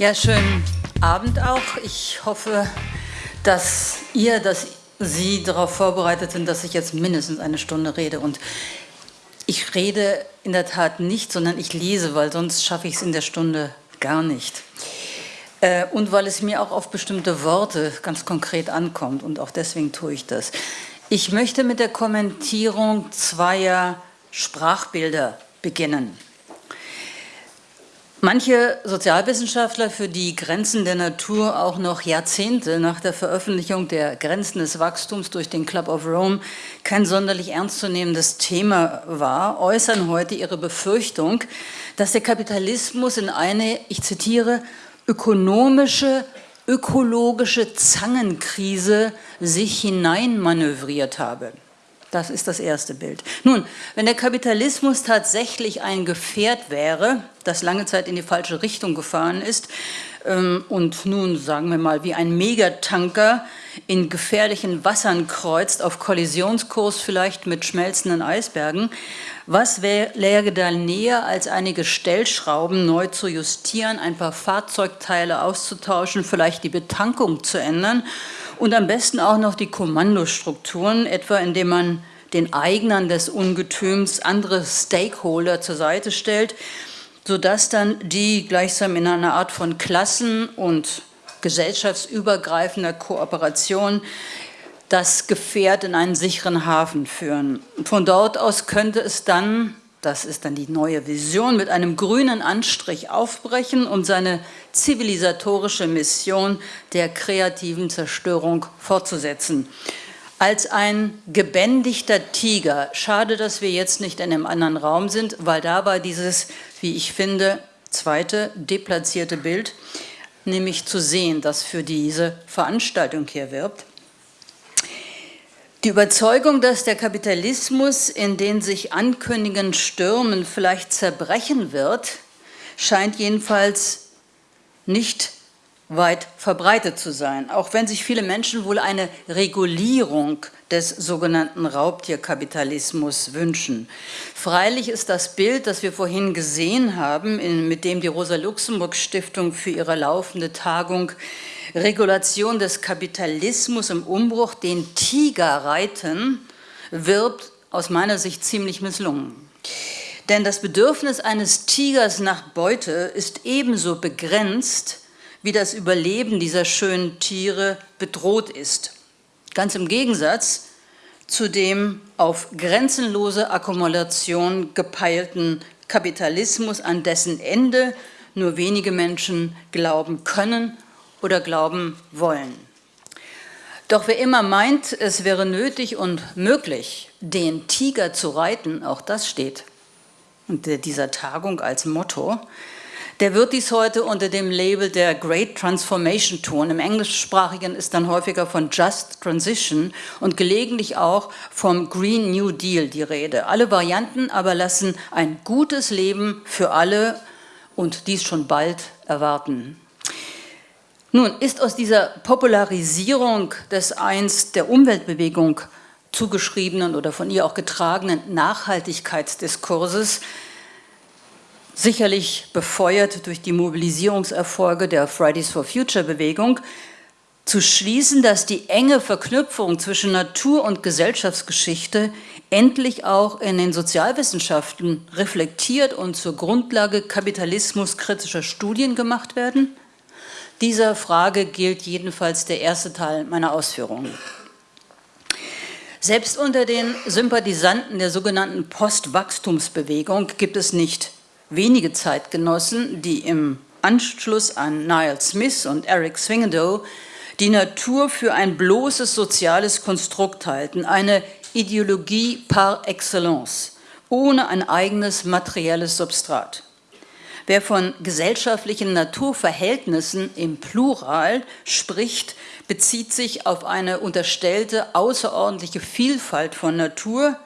Ja, schönen Abend auch. Ich hoffe, dass ihr, dass Sie darauf vorbereitet sind, dass ich jetzt mindestens eine Stunde rede. Und ich rede in der Tat nicht, sondern ich lese, weil sonst schaffe ich es in der Stunde gar nicht. Äh, und weil es mir auch auf bestimmte Worte ganz konkret ankommt und auch deswegen tue ich das. Ich möchte mit der Kommentierung zweier Sprachbilder beginnen. Manche Sozialwissenschaftler, für die Grenzen der Natur auch noch Jahrzehnte nach der Veröffentlichung der Grenzen des Wachstums durch den Club of Rome kein sonderlich ernstzunehmendes Thema war, äußern heute ihre Befürchtung, dass der Kapitalismus in eine, ich zitiere, ökonomische, ökologische Zangenkrise sich hineinmanövriert habe. Das ist das erste Bild. Nun, wenn der Kapitalismus tatsächlich ein Gefährt wäre, das lange Zeit in die falsche Richtung gefahren ist ähm, und nun, sagen wir mal, wie ein Megatanker in gefährlichen Wassern kreuzt, auf Kollisionskurs vielleicht mit schmelzenden Eisbergen, was läge da näher, als einige Stellschrauben neu zu justieren, ein paar Fahrzeugteile auszutauschen, vielleicht die Betankung zu ändern und am besten auch noch die Kommandostrukturen, etwa indem man den Eignern des Ungetüms andere Stakeholder zur Seite stellt, sodass dann die gleichsam in einer Art von Klassen- und gesellschaftsübergreifender Kooperation das Gefährt in einen sicheren Hafen führen. Von dort aus könnte es dann das ist dann die neue Vision, mit einem grünen Anstrich aufbrechen, um seine zivilisatorische Mission der kreativen Zerstörung fortzusetzen. Als ein gebändigter Tiger, schade, dass wir jetzt nicht in einem anderen Raum sind, weil da war dieses, wie ich finde, zweite deplatzierte Bild, nämlich zu sehen, das für diese Veranstaltung hier wirbt. Die Überzeugung, dass der Kapitalismus in den sich ankündigenden Stürmen vielleicht zerbrechen wird, scheint jedenfalls nicht weit verbreitet zu sein, auch wenn sich viele Menschen wohl eine Regulierung des sogenannten Raubtierkapitalismus wünschen. Freilich ist das Bild, das wir vorhin gesehen haben, mit dem die Rosa-Luxemburg-Stiftung für ihre laufende Tagung Regulation des Kapitalismus im Umbruch, den Tiger reiten, wirbt aus meiner Sicht ziemlich misslungen. Denn das Bedürfnis eines Tigers nach Beute ist ebenso begrenzt, wie das Überleben dieser schönen Tiere bedroht ist. Ganz im Gegensatz zu dem auf grenzenlose Akkumulation gepeilten Kapitalismus, an dessen Ende nur wenige Menschen glauben können oder glauben wollen. Doch wer immer meint, es wäre nötig und möglich, den Tiger zu reiten, auch das steht unter dieser Tagung als Motto, der wird dies heute unter dem Label der Great Transformation tun. Im Englischsprachigen ist dann häufiger von Just Transition und gelegentlich auch vom Green New Deal die Rede. Alle Varianten aber lassen ein gutes Leben für alle und dies schon bald erwarten. Nun ist aus dieser Popularisierung des einst der Umweltbewegung zugeschriebenen oder von ihr auch getragenen Nachhaltigkeitsdiskurses sicherlich befeuert durch die Mobilisierungserfolge der Fridays for Future Bewegung, zu schließen, dass die enge Verknüpfung zwischen Natur- und Gesellschaftsgeschichte endlich auch in den Sozialwissenschaften reflektiert und zur Grundlage kapitalismuskritischer Studien gemacht werden? Dieser Frage gilt jedenfalls der erste Teil meiner Ausführungen. Selbst unter den Sympathisanten der sogenannten Postwachstumsbewegung gibt es nicht wenige Zeitgenossen, die im Anschluss an Niall Smith und Eric Swingadow die Natur für ein bloßes soziales Konstrukt halten, eine Ideologie par excellence, ohne ein eigenes materielles Substrat. Wer von gesellschaftlichen Naturverhältnissen im Plural spricht, bezieht sich auf eine unterstellte außerordentliche Vielfalt von Natur.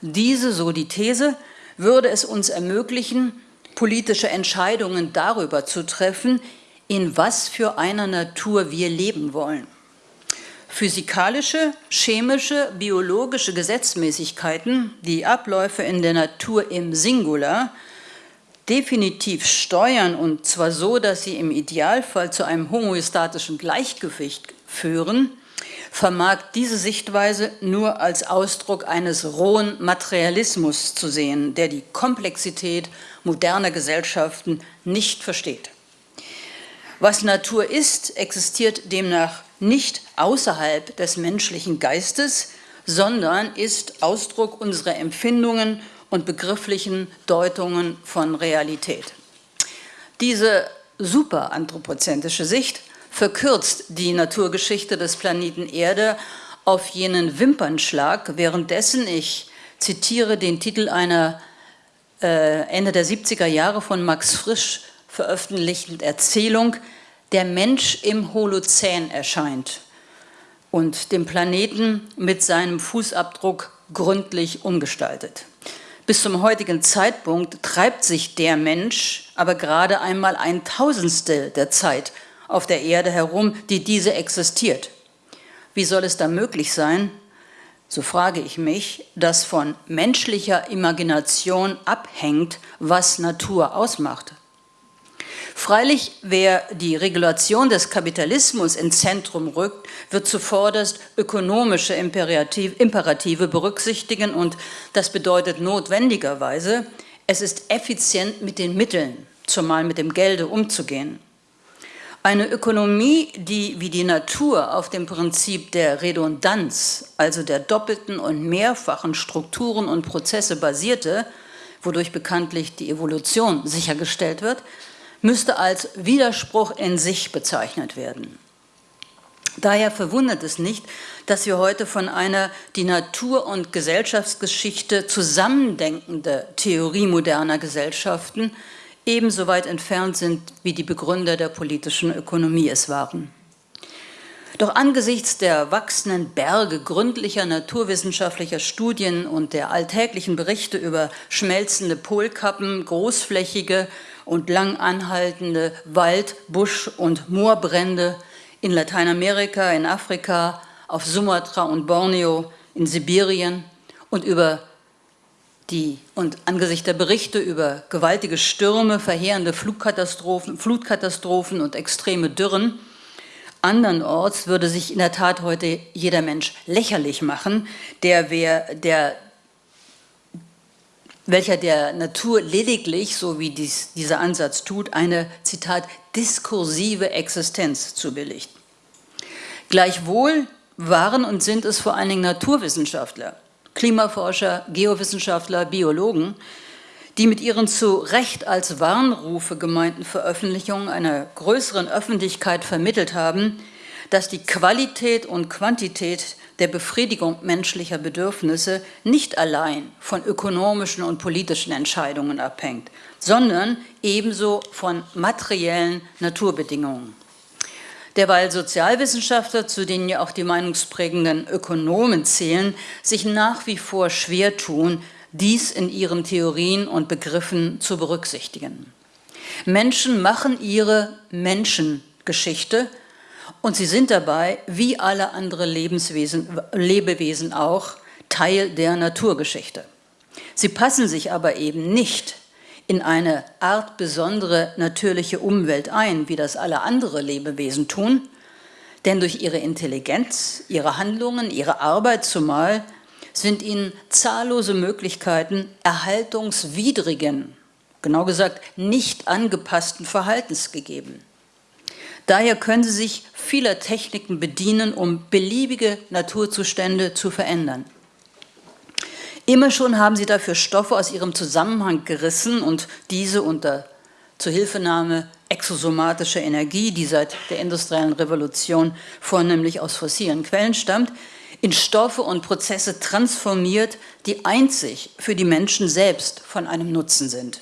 Diese, so die These, würde es uns ermöglichen, politische Entscheidungen darüber zu treffen, in was für einer Natur wir leben wollen. Physikalische, chemische, biologische Gesetzmäßigkeiten, die Abläufe in der Natur im Singular, definitiv steuern und zwar so, dass sie im Idealfall zu einem homoestatischen Gleichgewicht führen, vermag diese Sichtweise nur als Ausdruck eines rohen Materialismus zu sehen, der die Komplexität moderner Gesellschaften nicht versteht. Was Natur ist, existiert demnach nicht außerhalb des menschlichen Geistes, sondern ist Ausdruck unserer Empfindungen und begrifflichen Deutungen von Realität. Diese superanthropozentrische Sicht verkürzt die Naturgeschichte des Planeten Erde auf jenen Wimpernschlag, währenddessen ich zitiere den Titel einer äh, Ende der 70er Jahre von Max Frisch veröffentlichten Erzählung Der Mensch im Holozän erscheint und den Planeten mit seinem Fußabdruck gründlich umgestaltet. Bis zum heutigen Zeitpunkt treibt sich der Mensch aber gerade einmal ein Tausendstel der Zeit auf der Erde herum, die diese existiert. Wie soll es da möglich sein, so frage ich mich, dass von menschlicher Imagination abhängt, was Natur ausmacht? Freilich, wer die Regulation des Kapitalismus ins Zentrum rückt, wird zuvorderst ökonomische Imperative berücksichtigen und das bedeutet notwendigerweise, es ist effizient mit den Mitteln, zumal mit dem Gelde umzugehen. Eine Ökonomie, die wie die Natur auf dem Prinzip der Redundanz, also der doppelten und mehrfachen Strukturen und Prozesse basierte, wodurch bekanntlich die Evolution sichergestellt wird, müsste als Widerspruch in sich bezeichnet werden. Daher verwundert es nicht, dass wir heute von einer die Natur- und Gesellschaftsgeschichte zusammendenkende Theorie moderner Gesellschaften ebenso weit entfernt sind, wie die Begründer der politischen Ökonomie es waren. Doch angesichts der wachsenden Berge gründlicher naturwissenschaftlicher Studien und der alltäglichen Berichte über schmelzende Polkappen, großflächige und lang anhaltende Wald-, Busch- und Moorbrände in Lateinamerika, in Afrika, auf Sumatra und Borneo, in Sibirien und über die, und angesichts der Berichte über gewaltige Stürme, verheerende Flugkatastrophen, Flutkatastrophen und extreme Dürren, andernorts würde sich in der Tat heute jeder Mensch lächerlich machen, der, wer, der, welcher der Natur lediglich, so wie dies, dieser Ansatz tut, eine, Zitat, diskursive Existenz zubilligt. Gleichwohl waren und sind es vor allen Dingen Naturwissenschaftler, Klimaforscher, Geowissenschaftler, Biologen, die mit ihren zu Recht als Warnrufe gemeinten Veröffentlichungen einer größeren Öffentlichkeit vermittelt haben, dass die Qualität und Quantität der Befriedigung menschlicher Bedürfnisse nicht allein von ökonomischen und politischen Entscheidungen abhängt, sondern ebenso von materiellen Naturbedingungen derweil Sozialwissenschaftler, zu denen ja auch die meinungsprägenden Ökonomen zählen, sich nach wie vor schwer tun, dies in ihren Theorien und Begriffen zu berücksichtigen. Menschen machen ihre Menschengeschichte und sie sind dabei, wie alle andere Lebenswesen, Lebewesen auch, Teil der Naturgeschichte. Sie passen sich aber eben nicht in eine Art besondere natürliche Umwelt ein, wie das alle andere Lebewesen tun, denn durch ihre Intelligenz, ihre Handlungen, ihre Arbeit zumal sind ihnen zahllose Möglichkeiten erhaltungswidrigen, genau gesagt nicht angepassten Verhaltens gegeben. Daher können sie sich vieler Techniken bedienen, um beliebige Naturzustände zu verändern. Immer schon haben sie dafür Stoffe aus ihrem Zusammenhang gerissen und diese unter Zuhilfenahme exosomatischer Energie, die seit der industriellen Revolution vornehmlich aus fossilen Quellen stammt, in Stoffe und Prozesse transformiert, die einzig für die Menschen selbst von einem Nutzen sind.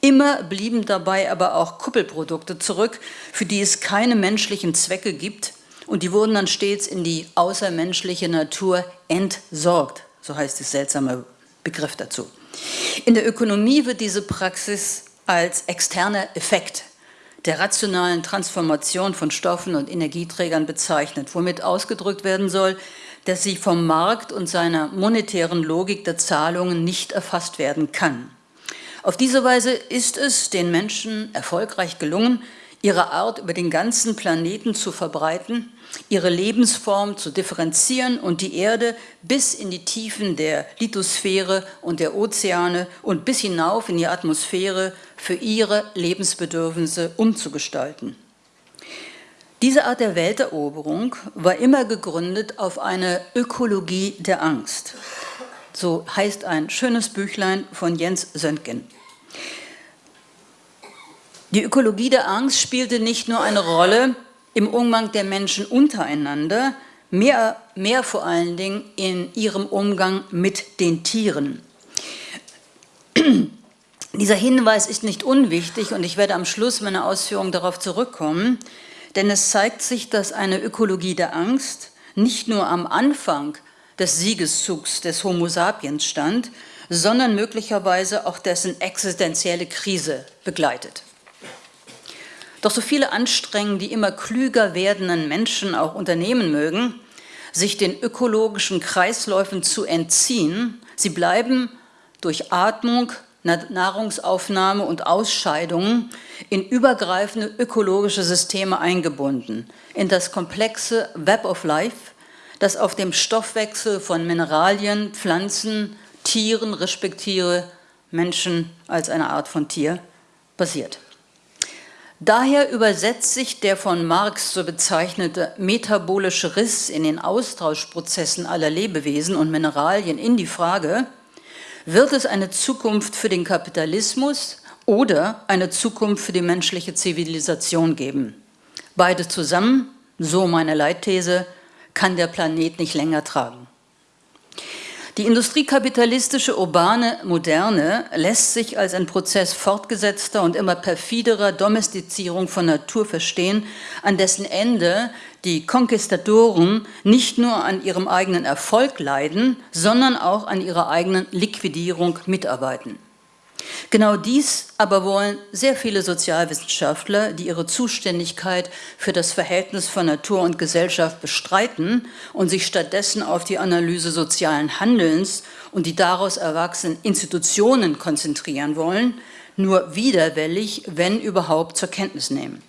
Immer blieben dabei aber auch Kuppelprodukte zurück, für die es keine menschlichen Zwecke gibt und die wurden dann stets in die außermenschliche Natur entsorgt so heißt der seltsame Begriff dazu. In der Ökonomie wird diese Praxis als externer Effekt der rationalen Transformation von Stoffen und Energieträgern bezeichnet, womit ausgedrückt werden soll, dass sie vom Markt und seiner monetären Logik der Zahlungen nicht erfasst werden kann. Auf diese Weise ist es den Menschen erfolgreich gelungen, ihre Art über den ganzen Planeten zu verbreiten, ihre Lebensform zu differenzieren und die Erde bis in die Tiefen der Lithosphäre und der Ozeane und bis hinauf in die Atmosphäre für ihre Lebensbedürfnisse umzugestalten. Diese Art der Welteroberung war immer gegründet auf eine Ökologie der Angst. So heißt ein schönes Büchlein von Jens Söntgen. Die Ökologie der Angst spielte nicht nur eine Rolle im Umgang der Menschen untereinander, mehr, mehr vor allen Dingen in ihrem Umgang mit den Tieren. Dieser Hinweis ist nicht unwichtig und ich werde am Schluss meiner Ausführungen darauf zurückkommen, denn es zeigt sich, dass eine Ökologie der Angst nicht nur am Anfang des Siegeszugs des Homo sapiens stand, sondern möglicherweise auch dessen existenzielle Krise begleitet. Doch so viele Anstrengungen, die immer klüger werdenden Menschen auch unternehmen mögen, sich den ökologischen Kreisläufen zu entziehen, sie bleiben durch Atmung, Nahrungsaufnahme und Ausscheidungen in übergreifende ökologische Systeme eingebunden, in das komplexe Web of Life, das auf dem Stoffwechsel von Mineralien, Pflanzen, Tieren, respektive Menschen als eine Art von Tier basiert. Daher übersetzt sich der von Marx so bezeichnete metabolische Riss in den Austauschprozessen aller Lebewesen und Mineralien in die Frage, wird es eine Zukunft für den Kapitalismus oder eine Zukunft für die menschliche Zivilisation geben? Beide zusammen, so meine Leitthese, kann der Planet nicht länger tragen. Die industriekapitalistische urbane Moderne lässt sich als ein Prozess fortgesetzter und immer perfiderer Domestizierung von Natur verstehen, an dessen Ende die Konquistadoren nicht nur an ihrem eigenen Erfolg leiden, sondern auch an ihrer eigenen Liquidierung mitarbeiten. Genau dies aber wollen sehr viele Sozialwissenschaftler, die ihre Zuständigkeit für das Verhältnis von Natur und Gesellschaft bestreiten und sich stattdessen auf die Analyse sozialen Handelns und die daraus erwachsenen Institutionen konzentrieren wollen, nur widerwillig, wenn überhaupt, zur Kenntnis nehmen.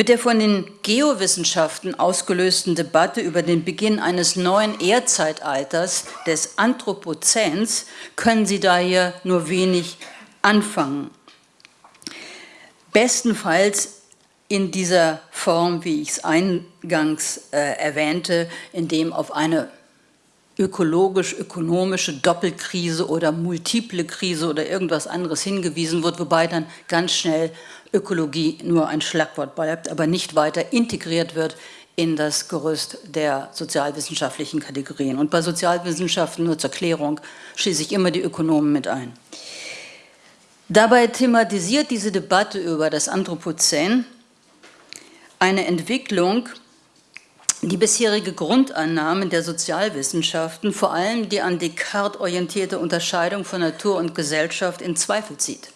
Mit der von den Geowissenschaften ausgelösten Debatte über den Beginn eines neuen Erdzeitalters des Anthropozäns können Sie daher nur wenig anfangen. Bestenfalls in dieser Form, wie ich es eingangs äh, erwähnte, in dem auf eine ökologisch-ökonomische Doppelkrise oder multiple Krise oder irgendwas anderes hingewiesen wird, wobei dann ganz schnell Ökologie nur ein Schlagwort bleibt, aber nicht weiter integriert wird in das Gerüst der sozialwissenschaftlichen Kategorien. Und bei Sozialwissenschaften, nur zur Klärung, schließe ich immer die Ökonomen mit ein. Dabei thematisiert diese Debatte über das Anthropozän eine Entwicklung, die bisherige Grundannahmen der Sozialwissenschaften, vor allem die an Descartes orientierte Unterscheidung von Natur und Gesellschaft, in Zweifel zieht.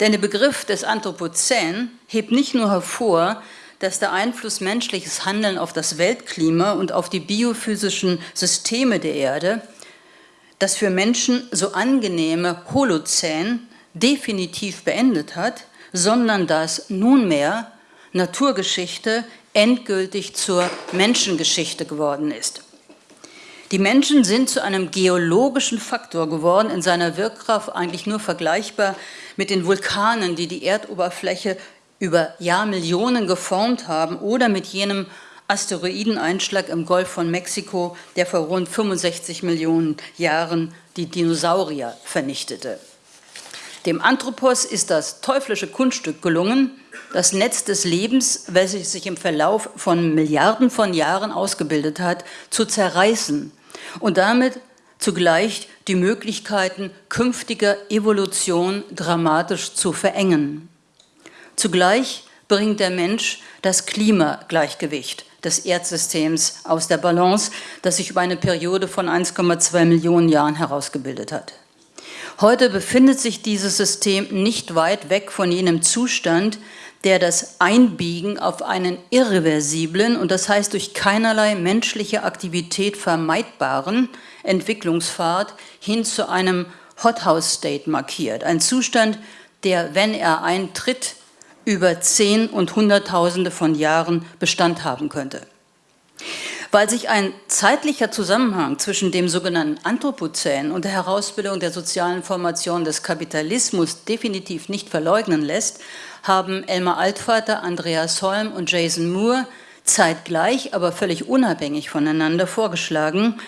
Denn der Begriff des Anthropozän hebt nicht nur hervor, dass der Einfluss menschliches Handeln auf das Weltklima und auf die biophysischen Systeme der Erde das für Menschen so angenehme Holozän definitiv beendet hat, sondern dass nunmehr Naturgeschichte endgültig zur Menschengeschichte geworden ist. Die Menschen sind zu einem geologischen Faktor geworden, in seiner Wirkkraft eigentlich nur vergleichbar mit den Vulkanen, die die Erdoberfläche über Jahrmillionen geformt haben oder mit jenem Asteroideneinschlag im Golf von Mexiko, der vor rund 65 Millionen Jahren die Dinosaurier vernichtete. Dem Anthropos ist das teuflische Kunststück gelungen, das Netz des Lebens, welches sich im Verlauf von Milliarden von Jahren ausgebildet hat, zu zerreißen und damit zugleich die Möglichkeiten künftiger Evolution dramatisch zu verengen. Zugleich bringt der Mensch das Klimagleichgewicht des Erdsystems aus der Balance, das sich über eine Periode von 1,2 Millionen Jahren herausgebildet hat. Heute befindet sich dieses System nicht weit weg von jenem Zustand, der das Einbiegen auf einen irreversiblen und das heißt durch keinerlei menschliche Aktivität vermeidbaren Entwicklungspfad hin zu einem Hothouse State markiert. Ein Zustand, der, wenn er eintritt, über Zehn- und Hunderttausende von Jahren Bestand haben könnte. Weil sich ein zeitlicher Zusammenhang zwischen dem sogenannten Anthropozän und der Herausbildung der sozialen Formation des Kapitalismus definitiv nicht verleugnen lässt, haben Elmar Altvater, Andreas Holm und Jason Moore zeitgleich, aber völlig unabhängig voneinander vorgeschlagen,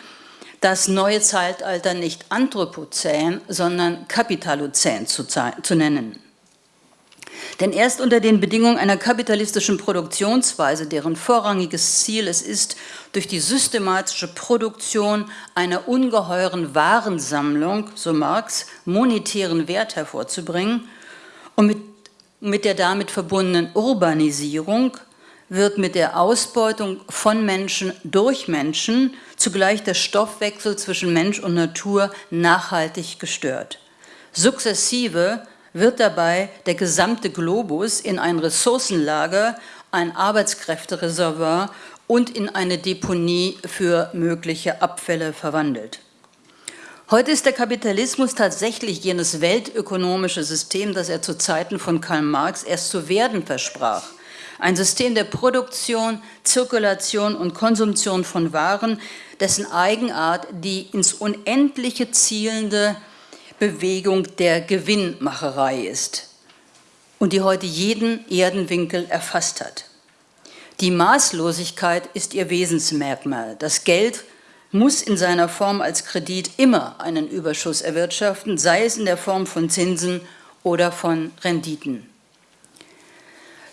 das neue Zeitalter nicht Anthropozän, sondern Kapitalozän zu, zu nennen. Denn erst unter den Bedingungen einer kapitalistischen Produktionsweise, deren vorrangiges Ziel es ist, durch die systematische Produktion einer ungeheuren Warensammlung, so Marx, monetären Wert hervorzubringen und mit, mit der damit verbundenen Urbanisierung wird mit der Ausbeutung von Menschen durch Menschen zugleich der Stoffwechsel zwischen Mensch und Natur nachhaltig gestört. Sukzessive wird dabei der gesamte Globus in ein Ressourcenlager, ein Arbeitskräftereservoir und in eine Deponie für mögliche Abfälle verwandelt. Heute ist der Kapitalismus tatsächlich jenes weltökonomische System, das er zu Zeiten von Karl Marx erst zu werden versprach. Ein System der Produktion, Zirkulation und Konsumtion von Waren, dessen Eigenart die ins Unendliche zielende Bewegung der Gewinnmacherei ist und die heute jeden Erdenwinkel erfasst hat. Die Maßlosigkeit ist ihr Wesensmerkmal. Das Geld muss in seiner Form als Kredit immer einen Überschuss erwirtschaften, sei es in der Form von Zinsen oder von Renditen.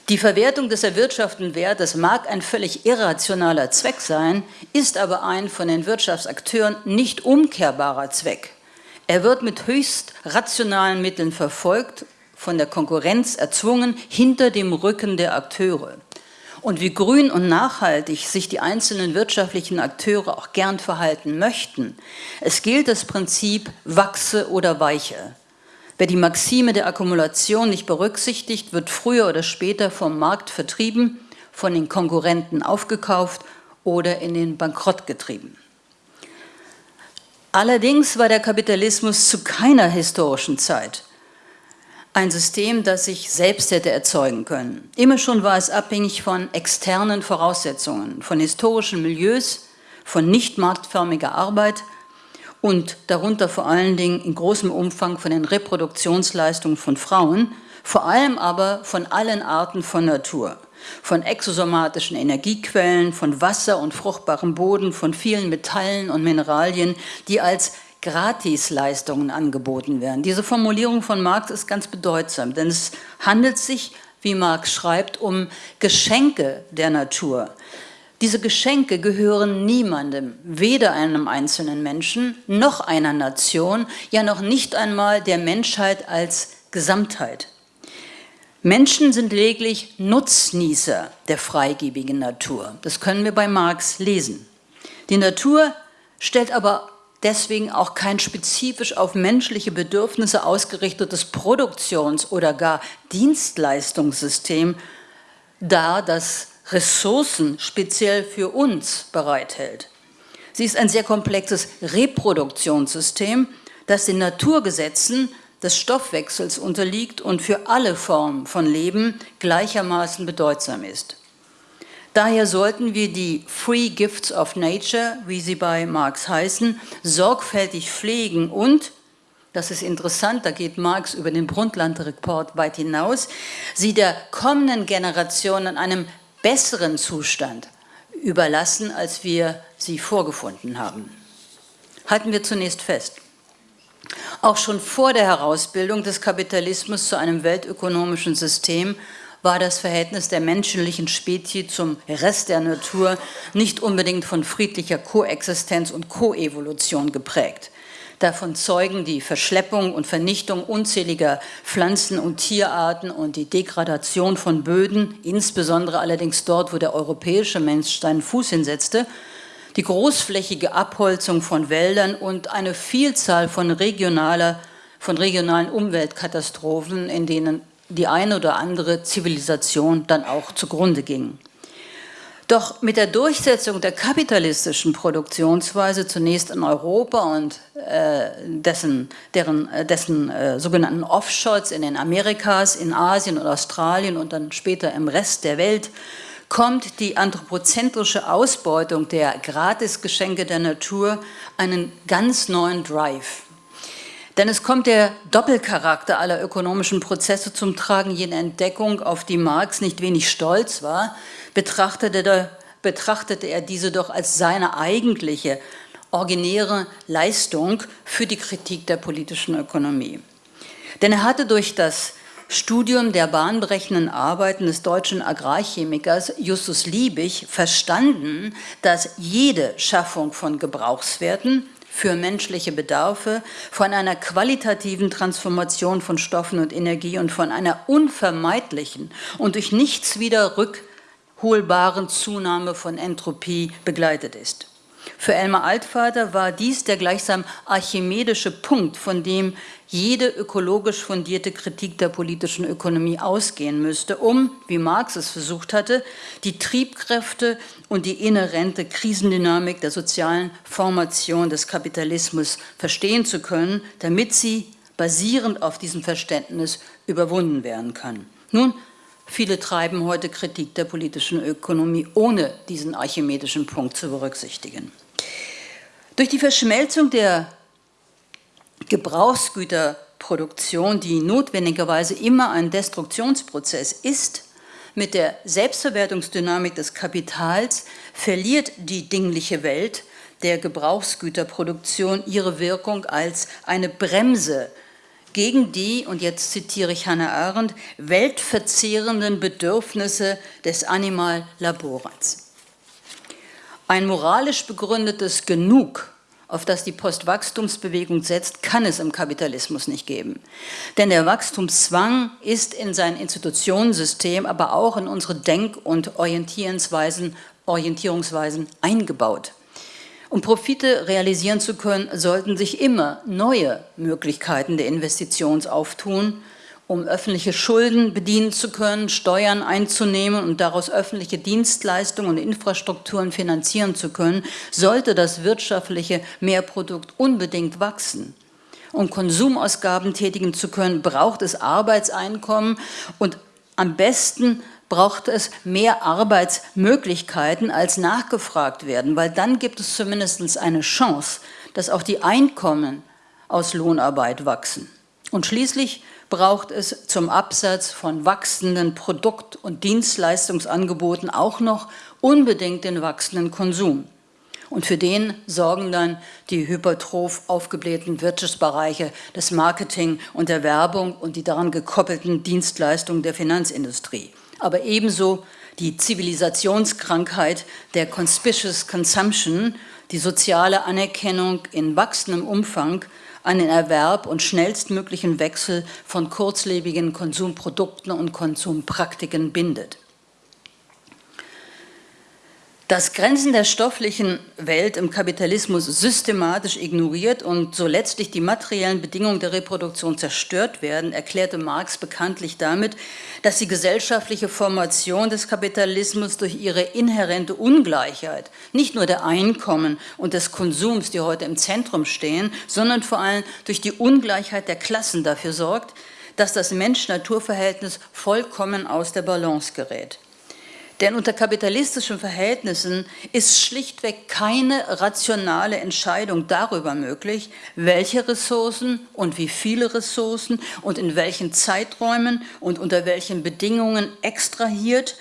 Die Verwertung des erwirtschafteten Wertes mag ein völlig irrationaler Zweck sein, ist aber ein von den Wirtschaftsakteuren nicht umkehrbarer Zweck. Er wird mit höchst rationalen Mitteln verfolgt, von der Konkurrenz erzwungen, hinter dem Rücken der Akteure. Und wie grün und nachhaltig sich die einzelnen wirtschaftlichen Akteure auch gern verhalten möchten, es gilt das Prinzip wachse oder weiche. Wer die Maxime der Akkumulation nicht berücksichtigt, wird früher oder später vom Markt vertrieben, von den Konkurrenten aufgekauft oder in den Bankrott getrieben. Allerdings war der Kapitalismus zu keiner historischen Zeit ein System, das sich selbst hätte erzeugen können. Immer schon war es abhängig von externen Voraussetzungen, von historischen Milieus, von nicht marktförmiger Arbeit und darunter vor allen Dingen in großem Umfang von den Reproduktionsleistungen von Frauen, vor allem aber von allen Arten von Natur von exosomatischen Energiequellen, von Wasser und fruchtbarem Boden, von vielen Metallen und Mineralien, die als Gratisleistungen angeboten werden. Diese Formulierung von Marx ist ganz bedeutsam, denn es handelt sich, wie Marx schreibt, um Geschenke der Natur. Diese Geschenke gehören niemandem, weder einem einzelnen Menschen noch einer Nation, ja noch nicht einmal der Menschheit als Gesamtheit. Menschen sind lediglich Nutznießer der freigebigen Natur. Das können wir bei Marx lesen. Die Natur stellt aber deswegen auch kein spezifisch auf menschliche Bedürfnisse ausgerichtetes Produktions- oder gar Dienstleistungssystem dar, das Ressourcen speziell für uns bereithält. Sie ist ein sehr komplexes Reproduktionssystem, das den Naturgesetzen des Stoffwechsels unterliegt und für alle Formen von Leben gleichermaßen bedeutsam ist. Daher sollten wir die Free Gifts of Nature, wie sie bei Marx heißen, sorgfältig pflegen und, das ist interessant, da geht Marx über den Brundtland-Report weit hinaus, sie der kommenden Generation in einem besseren Zustand überlassen, als wir sie vorgefunden haben. Halten wir zunächst fest. Auch schon vor der Herausbildung des Kapitalismus zu einem weltökonomischen System war das Verhältnis der menschlichen Spezie zum Rest der Natur nicht unbedingt von friedlicher Koexistenz und Koevolution geprägt. Davon zeugen die Verschleppung und Vernichtung unzähliger Pflanzen- und Tierarten und die Degradation von Böden, insbesondere allerdings dort, wo der europäische Mensch seinen Fuß hinsetzte, die großflächige Abholzung von Wäldern und eine Vielzahl von, regionaler, von regionalen Umweltkatastrophen, in denen die eine oder andere Zivilisation dann auch zugrunde ging. Doch mit der Durchsetzung der kapitalistischen Produktionsweise zunächst in Europa und äh, dessen, deren, äh, dessen äh, sogenannten Offshots in den Amerikas, in Asien und Australien und dann später im Rest der Welt kommt die anthropozentrische Ausbeutung der Gratisgeschenke der Natur einen ganz neuen Drive. Denn es kommt der Doppelcharakter aller ökonomischen Prozesse zum Tragen, jene Entdeckung, auf die Marx nicht wenig stolz war, betrachtete, betrachtete er diese doch als seine eigentliche, originäre Leistung für die Kritik der politischen Ökonomie. Denn er hatte durch das Studium der bahnbrechenden Arbeiten des deutschen Agrarchemikers Justus Liebig verstanden, dass jede Schaffung von Gebrauchswerten für menschliche Bedarfe, von einer qualitativen Transformation von Stoffen und Energie und von einer unvermeidlichen und durch nichts wieder rückholbaren Zunahme von Entropie begleitet ist. Für Elmar Altvater war dies der gleichsam archimedische Punkt, von dem jede ökologisch fundierte Kritik der politischen Ökonomie ausgehen müsste, um, wie Marx es versucht hatte, die Triebkräfte und die inhärente Krisendynamik der sozialen Formation des Kapitalismus verstehen zu können, damit sie basierend auf diesem Verständnis überwunden werden kann. Nun, viele treiben heute Kritik der politischen Ökonomie, ohne diesen archimedischen Punkt zu berücksichtigen. Durch die Verschmelzung der Gebrauchsgüterproduktion, die notwendigerweise immer ein Destruktionsprozess ist, mit der Selbstverwertungsdynamik des Kapitals verliert die dingliche Welt der Gebrauchsgüterproduktion ihre Wirkung als eine Bremse gegen die, und jetzt zitiere ich Hannah Arendt, weltverzehrenden Bedürfnisse des Animal-Laborats. Ein moralisch begründetes Genug, auf das die Postwachstumsbewegung setzt, kann es im Kapitalismus nicht geben. Denn der Wachstumszwang ist in sein Institutionssystem, aber auch in unsere Denk- und Orientierungsweisen, Orientierungsweisen eingebaut. Um Profite realisieren zu können, sollten sich immer neue Möglichkeiten der Investitions auftun, um öffentliche Schulden bedienen zu können, Steuern einzunehmen und daraus öffentliche Dienstleistungen und Infrastrukturen finanzieren zu können, sollte das wirtschaftliche Mehrprodukt unbedingt wachsen. Um Konsumausgaben tätigen zu können, braucht es Arbeitseinkommen und am besten braucht es mehr Arbeitsmöglichkeiten, als nachgefragt werden, weil dann gibt es zumindest eine Chance, dass auch die Einkommen aus Lohnarbeit wachsen. Und schließlich braucht es zum Absatz von wachsenden Produkt- und Dienstleistungsangeboten auch noch unbedingt den wachsenden Konsum. Und für den sorgen dann die hypertroph aufgeblähten Wirtschaftsbereiche des Marketing und der Werbung und die daran gekoppelten Dienstleistungen der Finanzindustrie. Aber ebenso die Zivilisationskrankheit der Conspicuous Consumption, die soziale Anerkennung in wachsendem Umfang an den Erwerb und schnellstmöglichen Wechsel von kurzlebigen Konsumprodukten und Konsumpraktiken bindet. Dass Grenzen der stofflichen Welt im Kapitalismus systematisch ignoriert und so letztlich die materiellen Bedingungen der Reproduktion zerstört werden, erklärte Marx bekanntlich damit, dass die gesellschaftliche Formation des Kapitalismus durch ihre inhärente Ungleichheit, nicht nur der Einkommen und des Konsums, die heute im Zentrum stehen, sondern vor allem durch die Ungleichheit der Klassen dafür sorgt, dass das Mensch-Natur-Verhältnis vollkommen aus der Balance gerät. Denn unter kapitalistischen Verhältnissen ist schlichtweg keine rationale Entscheidung darüber möglich, welche Ressourcen und wie viele Ressourcen und in welchen Zeiträumen und unter welchen Bedingungen extrahiert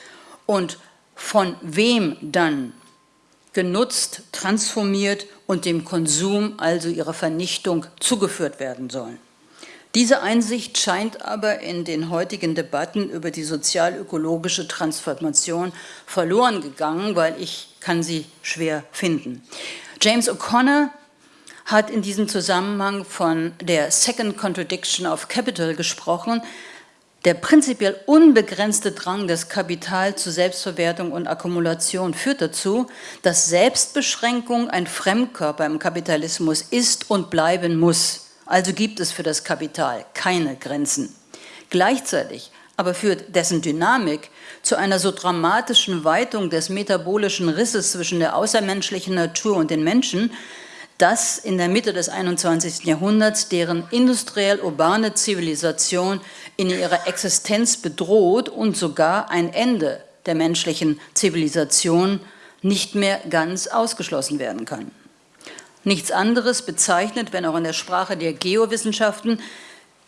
und von wem dann genutzt, transformiert und dem Konsum, also ihrer Vernichtung, zugeführt werden sollen. Diese Einsicht scheint aber in den heutigen Debatten über die sozial-ökologische Transformation verloren gegangen, weil ich kann sie schwer finden. James O'Connor hat in diesem Zusammenhang von der Second Contradiction of Capital gesprochen, der prinzipiell unbegrenzte Drang des Kapitals zu Selbstverwertung und Akkumulation führt dazu, dass Selbstbeschränkung ein Fremdkörper im Kapitalismus ist und bleiben muss. Also gibt es für das Kapital keine Grenzen. Gleichzeitig aber führt dessen Dynamik zu einer so dramatischen Weitung des metabolischen Risses zwischen der außermenschlichen Natur und den Menschen, dass in der Mitte des 21. Jahrhunderts deren industriell-urbane Zivilisation in ihrer Existenz bedroht und sogar ein Ende der menschlichen Zivilisation nicht mehr ganz ausgeschlossen werden kann. Nichts anderes bezeichnet, wenn auch in der Sprache der Geowissenschaften,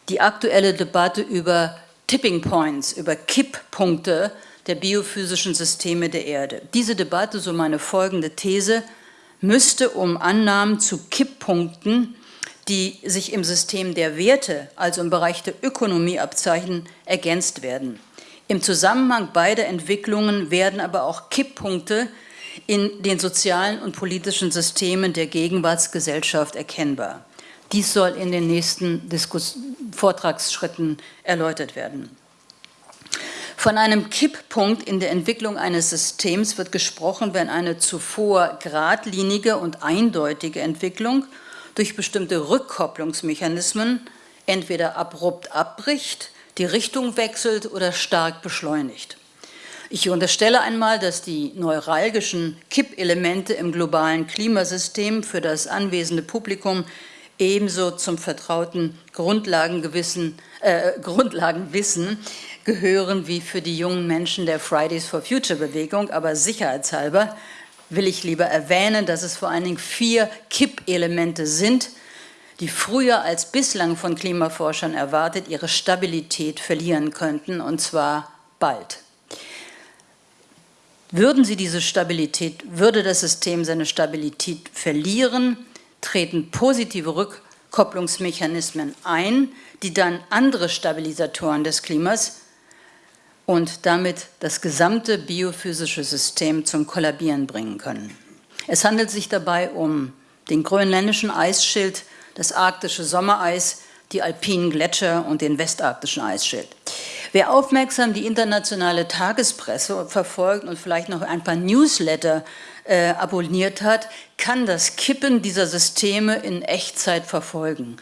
die aktuelle Debatte über Tipping Points, über Kipppunkte der biophysischen Systeme der Erde. Diese Debatte, so meine folgende These, müsste um Annahmen zu Kipppunkten, die sich im System der Werte, also im Bereich der Ökonomie abzeichnen, ergänzt werden. Im Zusammenhang beider Entwicklungen werden aber auch Kipppunkte in den sozialen und politischen Systemen der Gegenwartsgesellschaft erkennbar. Dies soll in den nächsten Diskus Vortragsschritten erläutert werden. Von einem Kipppunkt in der Entwicklung eines Systems wird gesprochen, wenn eine zuvor geradlinige und eindeutige Entwicklung durch bestimmte Rückkopplungsmechanismen entweder abrupt abbricht, die Richtung wechselt oder stark beschleunigt. Ich unterstelle einmal, dass die neuralgischen Kippelemente im globalen Klimasystem für das anwesende Publikum ebenso zum vertrauten Grundlagengewissen, äh, Grundlagenwissen gehören wie für die jungen Menschen der Fridays for Future Bewegung, aber sicherheitshalber will ich lieber erwähnen, dass es vor allen Dingen vier Kippelemente sind, die früher als bislang von Klimaforschern erwartet ihre Stabilität verlieren könnten, und zwar bald. Würden sie diese Stabilität, würde das System seine Stabilität verlieren, treten positive Rückkopplungsmechanismen ein, die dann andere Stabilisatoren des Klimas und damit das gesamte biophysische System zum Kollabieren bringen können. Es handelt sich dabei um den grönländischen Eisschild, das arktische Sommereis, die alpinen Gletscher und den westarktischen Eisschild. Wer aufmerksam die internationale Tagespresse verfolgt und vielleicht noch ein paar Newsletter äh, abonniert hat, kann das Kippen dieser Systeme in Echtzeit verfolgen.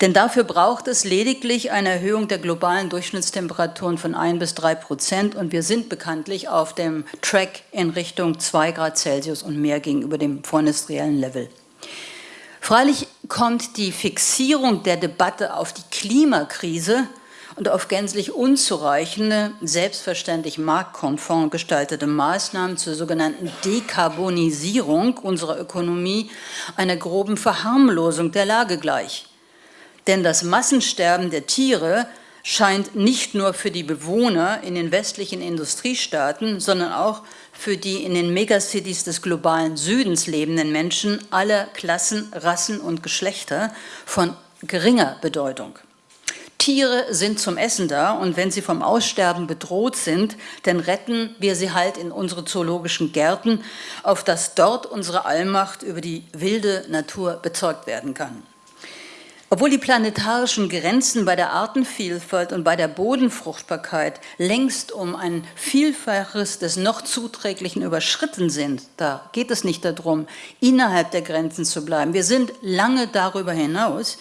Denn dafür braucht es lediglich eine Erhöhung der globalen Durchschnittstemperaturen von 1 bis 3 Prozent und wir sind bekanntlich auf dem Track in Richtung 2 Grad Celsius und mehr gegenüber dem vorindustriellen Level. Freilich kommt die Fixierung der Debatte auf die Klimakrise und auf gänzlich unzureichende, selbstverständlich marktkonform gestaltete Maßnahmen zur sogenannten Dekarbonisierung unserer Ökonomie einer groben Verharmlosung der Lage gleich. Denn das Massensterben der Tiere scheint nicht nur für die Bewohner in den westlichen Industriestaaten, sondern auch für die in den Megacities des globalen Südens lebenden Menschen aller Klassen, Rassen und Geschlechter von geringer Bedeutung. Tiere sind zum Essen da und wenn sie vom Aussterben bedroht sind, dann retten wir sie halt in unsere zoologischen Gärten, auf dass dort unsere Allmacht über die wilde Natur bezeugt werden kann. Obwohl die planetarischen Grenzen bei der Artenvielfalt und bei der Bodenfruchtbarkeit längst um ein Vielfaches des noch Zuträglichen überschritten sind, da geht es nicht darum, innerhalb der Grenzen zu bleiben. Wir sind lange darüber hinaus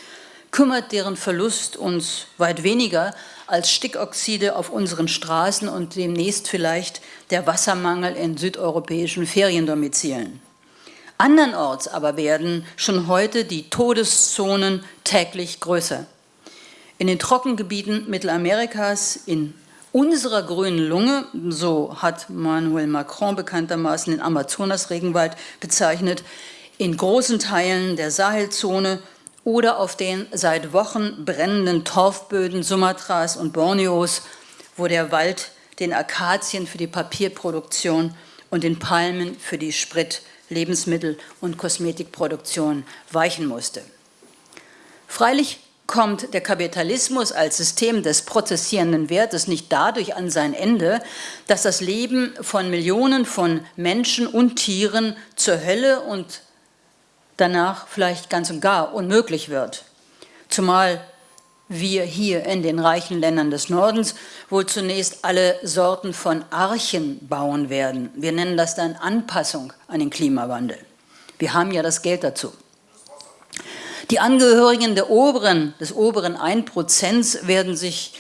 kümmert deren Verlust uns weit weniger als Stickoxide auf unseren Straßen und demnächst vielleicht der Wassermangel in südeuropäischen Feriendomizilen. Andernorts aber werden schon heute die Todeszonen täglich größer. In den Trockengebieten Mittelamerikas, in unserer grünen Lunge, so hat Manuel Macron bekanntermaßen den Amazonas-Regenwald bezeichnet, in großen Teilen der Sahelzone oder auf den seit Wochen brennenden Torfböden Sumatras und Borneos, wo der Wald den Akazien für die Papierproduktion und den Palmen für die Sprit-, Lebensmittel- und Kosmetikproduktion weichen musste. Freilich kommt der Kapitalismus als System des prozessierenden Wertes nicht dadurch an sein Ende, dass das Leben von Millionen von Menschen und Tieren zur Hölle und danach vielleicht ganz und gar unmöglich wird. Zumal wir hier in den reichen Ländern des Nordens wohl zunächst alle Sorten von Archen bauen werden. Wir nennen das dann Anpassung an den Klimawandel. Wir haben ja das Geld dazu. Die Angehörigen der oberen, des oberen 1% werden sich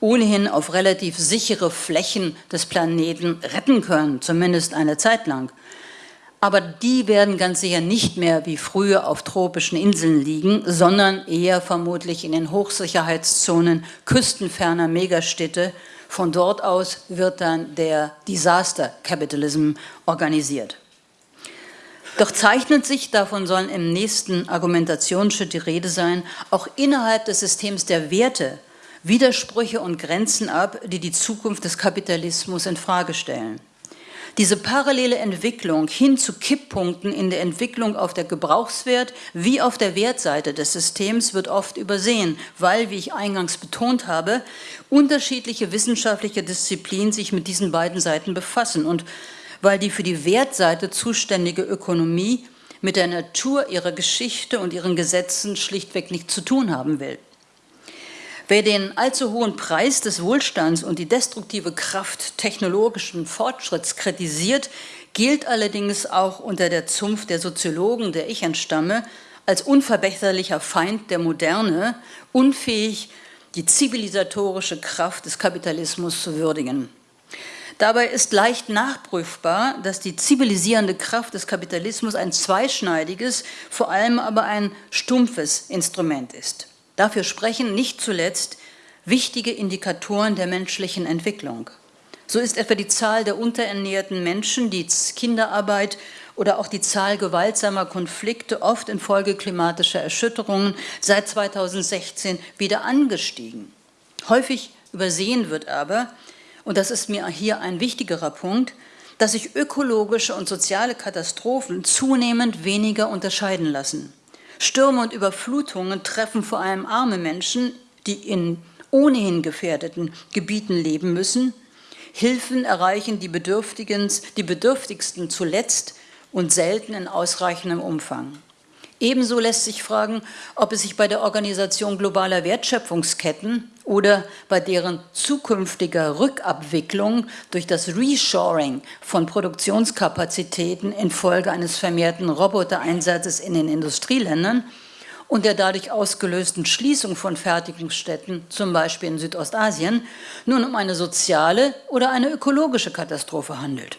ohnehin auf relativ sichere Flächen des Planeten retten können, zumindest eine Zeit lang. Aber die werden ganz sicher nicht mehr wie früher auf tropischen Inseln liegen, sondern eher vermutlich in den Hochsicherheitszonen küstenferner Megastädte. Von dort aus wird dann der Disaster Capitalism organisiert. Doch zeichnet sich, davon sollen im nächsten Argumentationsschritt die Rede sein, auch innerhalb des Systems der Werte Widersprüche und Grenzen ab, die die Zukunft des Kapitalismus in Frage stellen. Diese parallele Entwicklung hin zu Kipppunkten in der Entwicklung auf der Gebrauchswert wie auf der Wertseite des Systems wird oft übersehen, weil, wie ich eingangs betont habe, unterschiedliche wissenschaftliche Disziplinen sich mit diesen beiden Seiten befassen und weil die für die Wertseite zuständige Ökonomie mit der Natur ihrer Geschichte und ihren Gesetzen schlichtweg nichts zu tun haben will. Wer den allzu hohen Preis des Wohlstands und die destruktive Kraft technologischen Fortschritts kritisiert, gilt allerdings auch unter der Zunft der Soziologen, der ich entstamme, als unverbesserlicher Feind der Moderne, unfähig, die zivilisatorische Kraft des Kapitalismus zu würdigen. Dabei ist leicht nachprüfbar, dass die zivilisierende Kraft des Kapitalismus ein zweischneidiges, vor allem aber ein stumpfes Instrument ist. Dafür sprechen nicht zuletzt wichtige Indikatoren der menschlichen Entwicklung. So ist etwa die Zahl der unterernährten Menschen, die Kinderarbeit oder auch die Zahl gewaltsamer Konflikte, oft infolge klimatischer Erschütterungen, seit 2016 wieder angestiegen. Häufig übersehen wird aber, und das ist mir hier ein wichtigerer Punkt, dass sich ökologische und soziale Katastrophen zunehmend weniger unterscheiden lassen. Stürme und Überflutungen treffen vor allem arme Menschen, die in ohnehin gefährdeten Gebieten leben müssen. Hilfen erreichen die, die Bedürftigsten zuletzt und selten in ausreichendem Umfang. Ebenso lässt sich fragen, ob es sich bei der Organisation globaler Wertschöpfungsketten oder bei deren zukünftiger Rückabwicklung durch das Reshoring von Produktionskapazitäten infolge eines vermehrten Robotereinsatzes in den Industrieländern und der dadurch ausgelösten Schließung von Fertigungsstätten, zum Beispiel in Südostasien, nun um eine soziale oder eine ökologische Katastrophe handelt.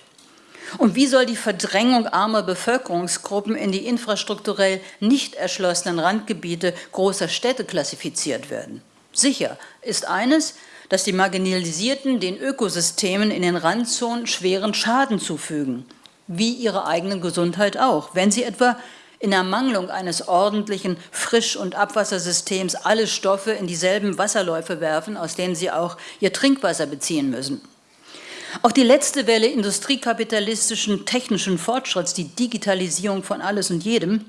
Und wie soll die Verdrängung armer Bevölkerungsgruppen in die infrastrukturell nicht erschlossenen Randgebiete großer Städte klassifiziert werden? Sicher ist eines, dass die Marginalisierten den Ökosystemen in den Randzonen schweren Schaden zufügen, wie ihre eigene Gesundheit auch, wenn sie etwa in Ermangelung eines ordentlichen Frisch- und Abwassersystems alle Stoffe in dieselben Wasserläufe werfen, aus denen sie auch ihr Trinkwasser beziehen müssen. Auch die letzte Welle industriekapitalistischen technischen Fortschritts, die Digitalisierung von alles und jedem,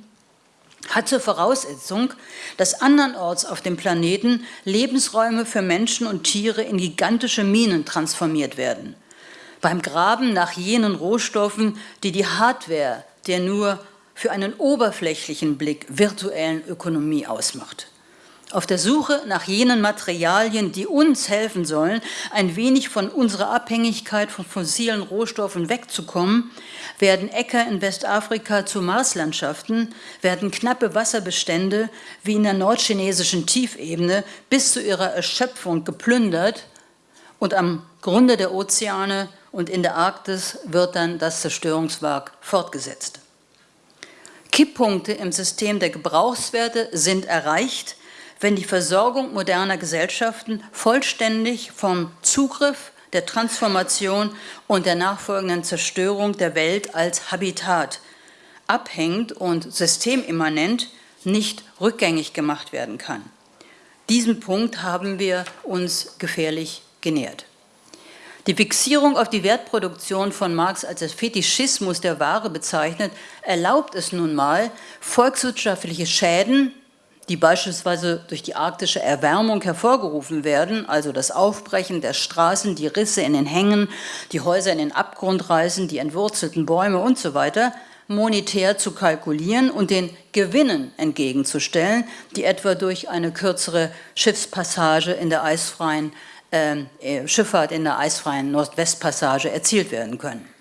hat zur Voraussetzung, dass andernorts auf dem Planeten Lebensräume für Menschen und Tiere in gigantische Minen transformiert werden. Beim Graben nach jenen Rohstoffen, die die Hardware der nur für einen oberflächlichen Blick virtuellen Ökonomie ausmacht auf der Suche nach jenen Materialien, die uns helfen sollen, ein wenig von unserer Abhängigkeit von fossilen Rohstoffen wegzukommen, werden Äcker in Westafrika zu Marslandschaften, werden knappe Wasserbestände wie in der nordchinesischen Tiefebene bis zu ihrer Erschöpfung geplündert und am Grunde der Ozeane und in der Arktis wird dann das Zerstörungswerk fortgesetzt. Kipppunkte im System der Gebrauchswerte sind erreicht, wenn die Versorgung moderner Gesellschaften vollständig vom Zugriff, der Transformation und der nachfolgenden Zerstörung der Welt als Habitat abhängt und systemimmanent nicht rückgängig gemacht werden kann. Diesen Punkt haben wir uns gefährlich genähert. Die Fixierung auf die Wertproduktion von Marx als das Fetischismus der Ware bezeichnet, erlaubt es nun mal, volkswirtschaftliche Schäden die beispielsweise durch die arktische Erwärmung hervorgerufen werden, also das Aufbrechen der Straßen, die Risse in den Hängen, die Häuser in den Abgrund reißen, die entwurzelten Bäume und so weiter, monetär zu kalkulieren und den Gewinnen entgegenzustellen, die etwa durch eine kürzere Schiffspassage in der eisfreien ähm, äh, Schifffahrt in der eisfreien Nordwestpassage erzielt werden können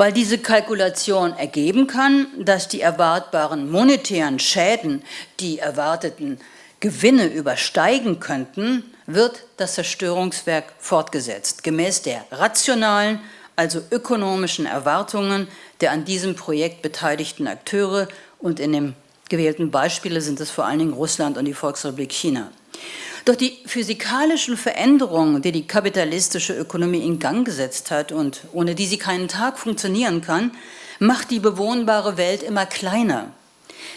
weil diese Kalkulation ergeben kann, dass die erwartbaren monetären Schäden die erwarteten Gewinne übersteigen könnten, wird das Zerstörungswerk fortgesetzt, gemäß der rationalen, also ökonomischen Erwartungen der an diesem Projekt beteiligten Akteure und in dem gewählten Beispiele sind es vor allen Dingen Russland und die Volksrepublik China. Doch die physikalischen Veränderungen, die die kapitalistische Ökonomie in Gang gesetzt hat und ohne die sie keinen Tag funktionieren kann, macht die bewohnbare Welt immer kleiner.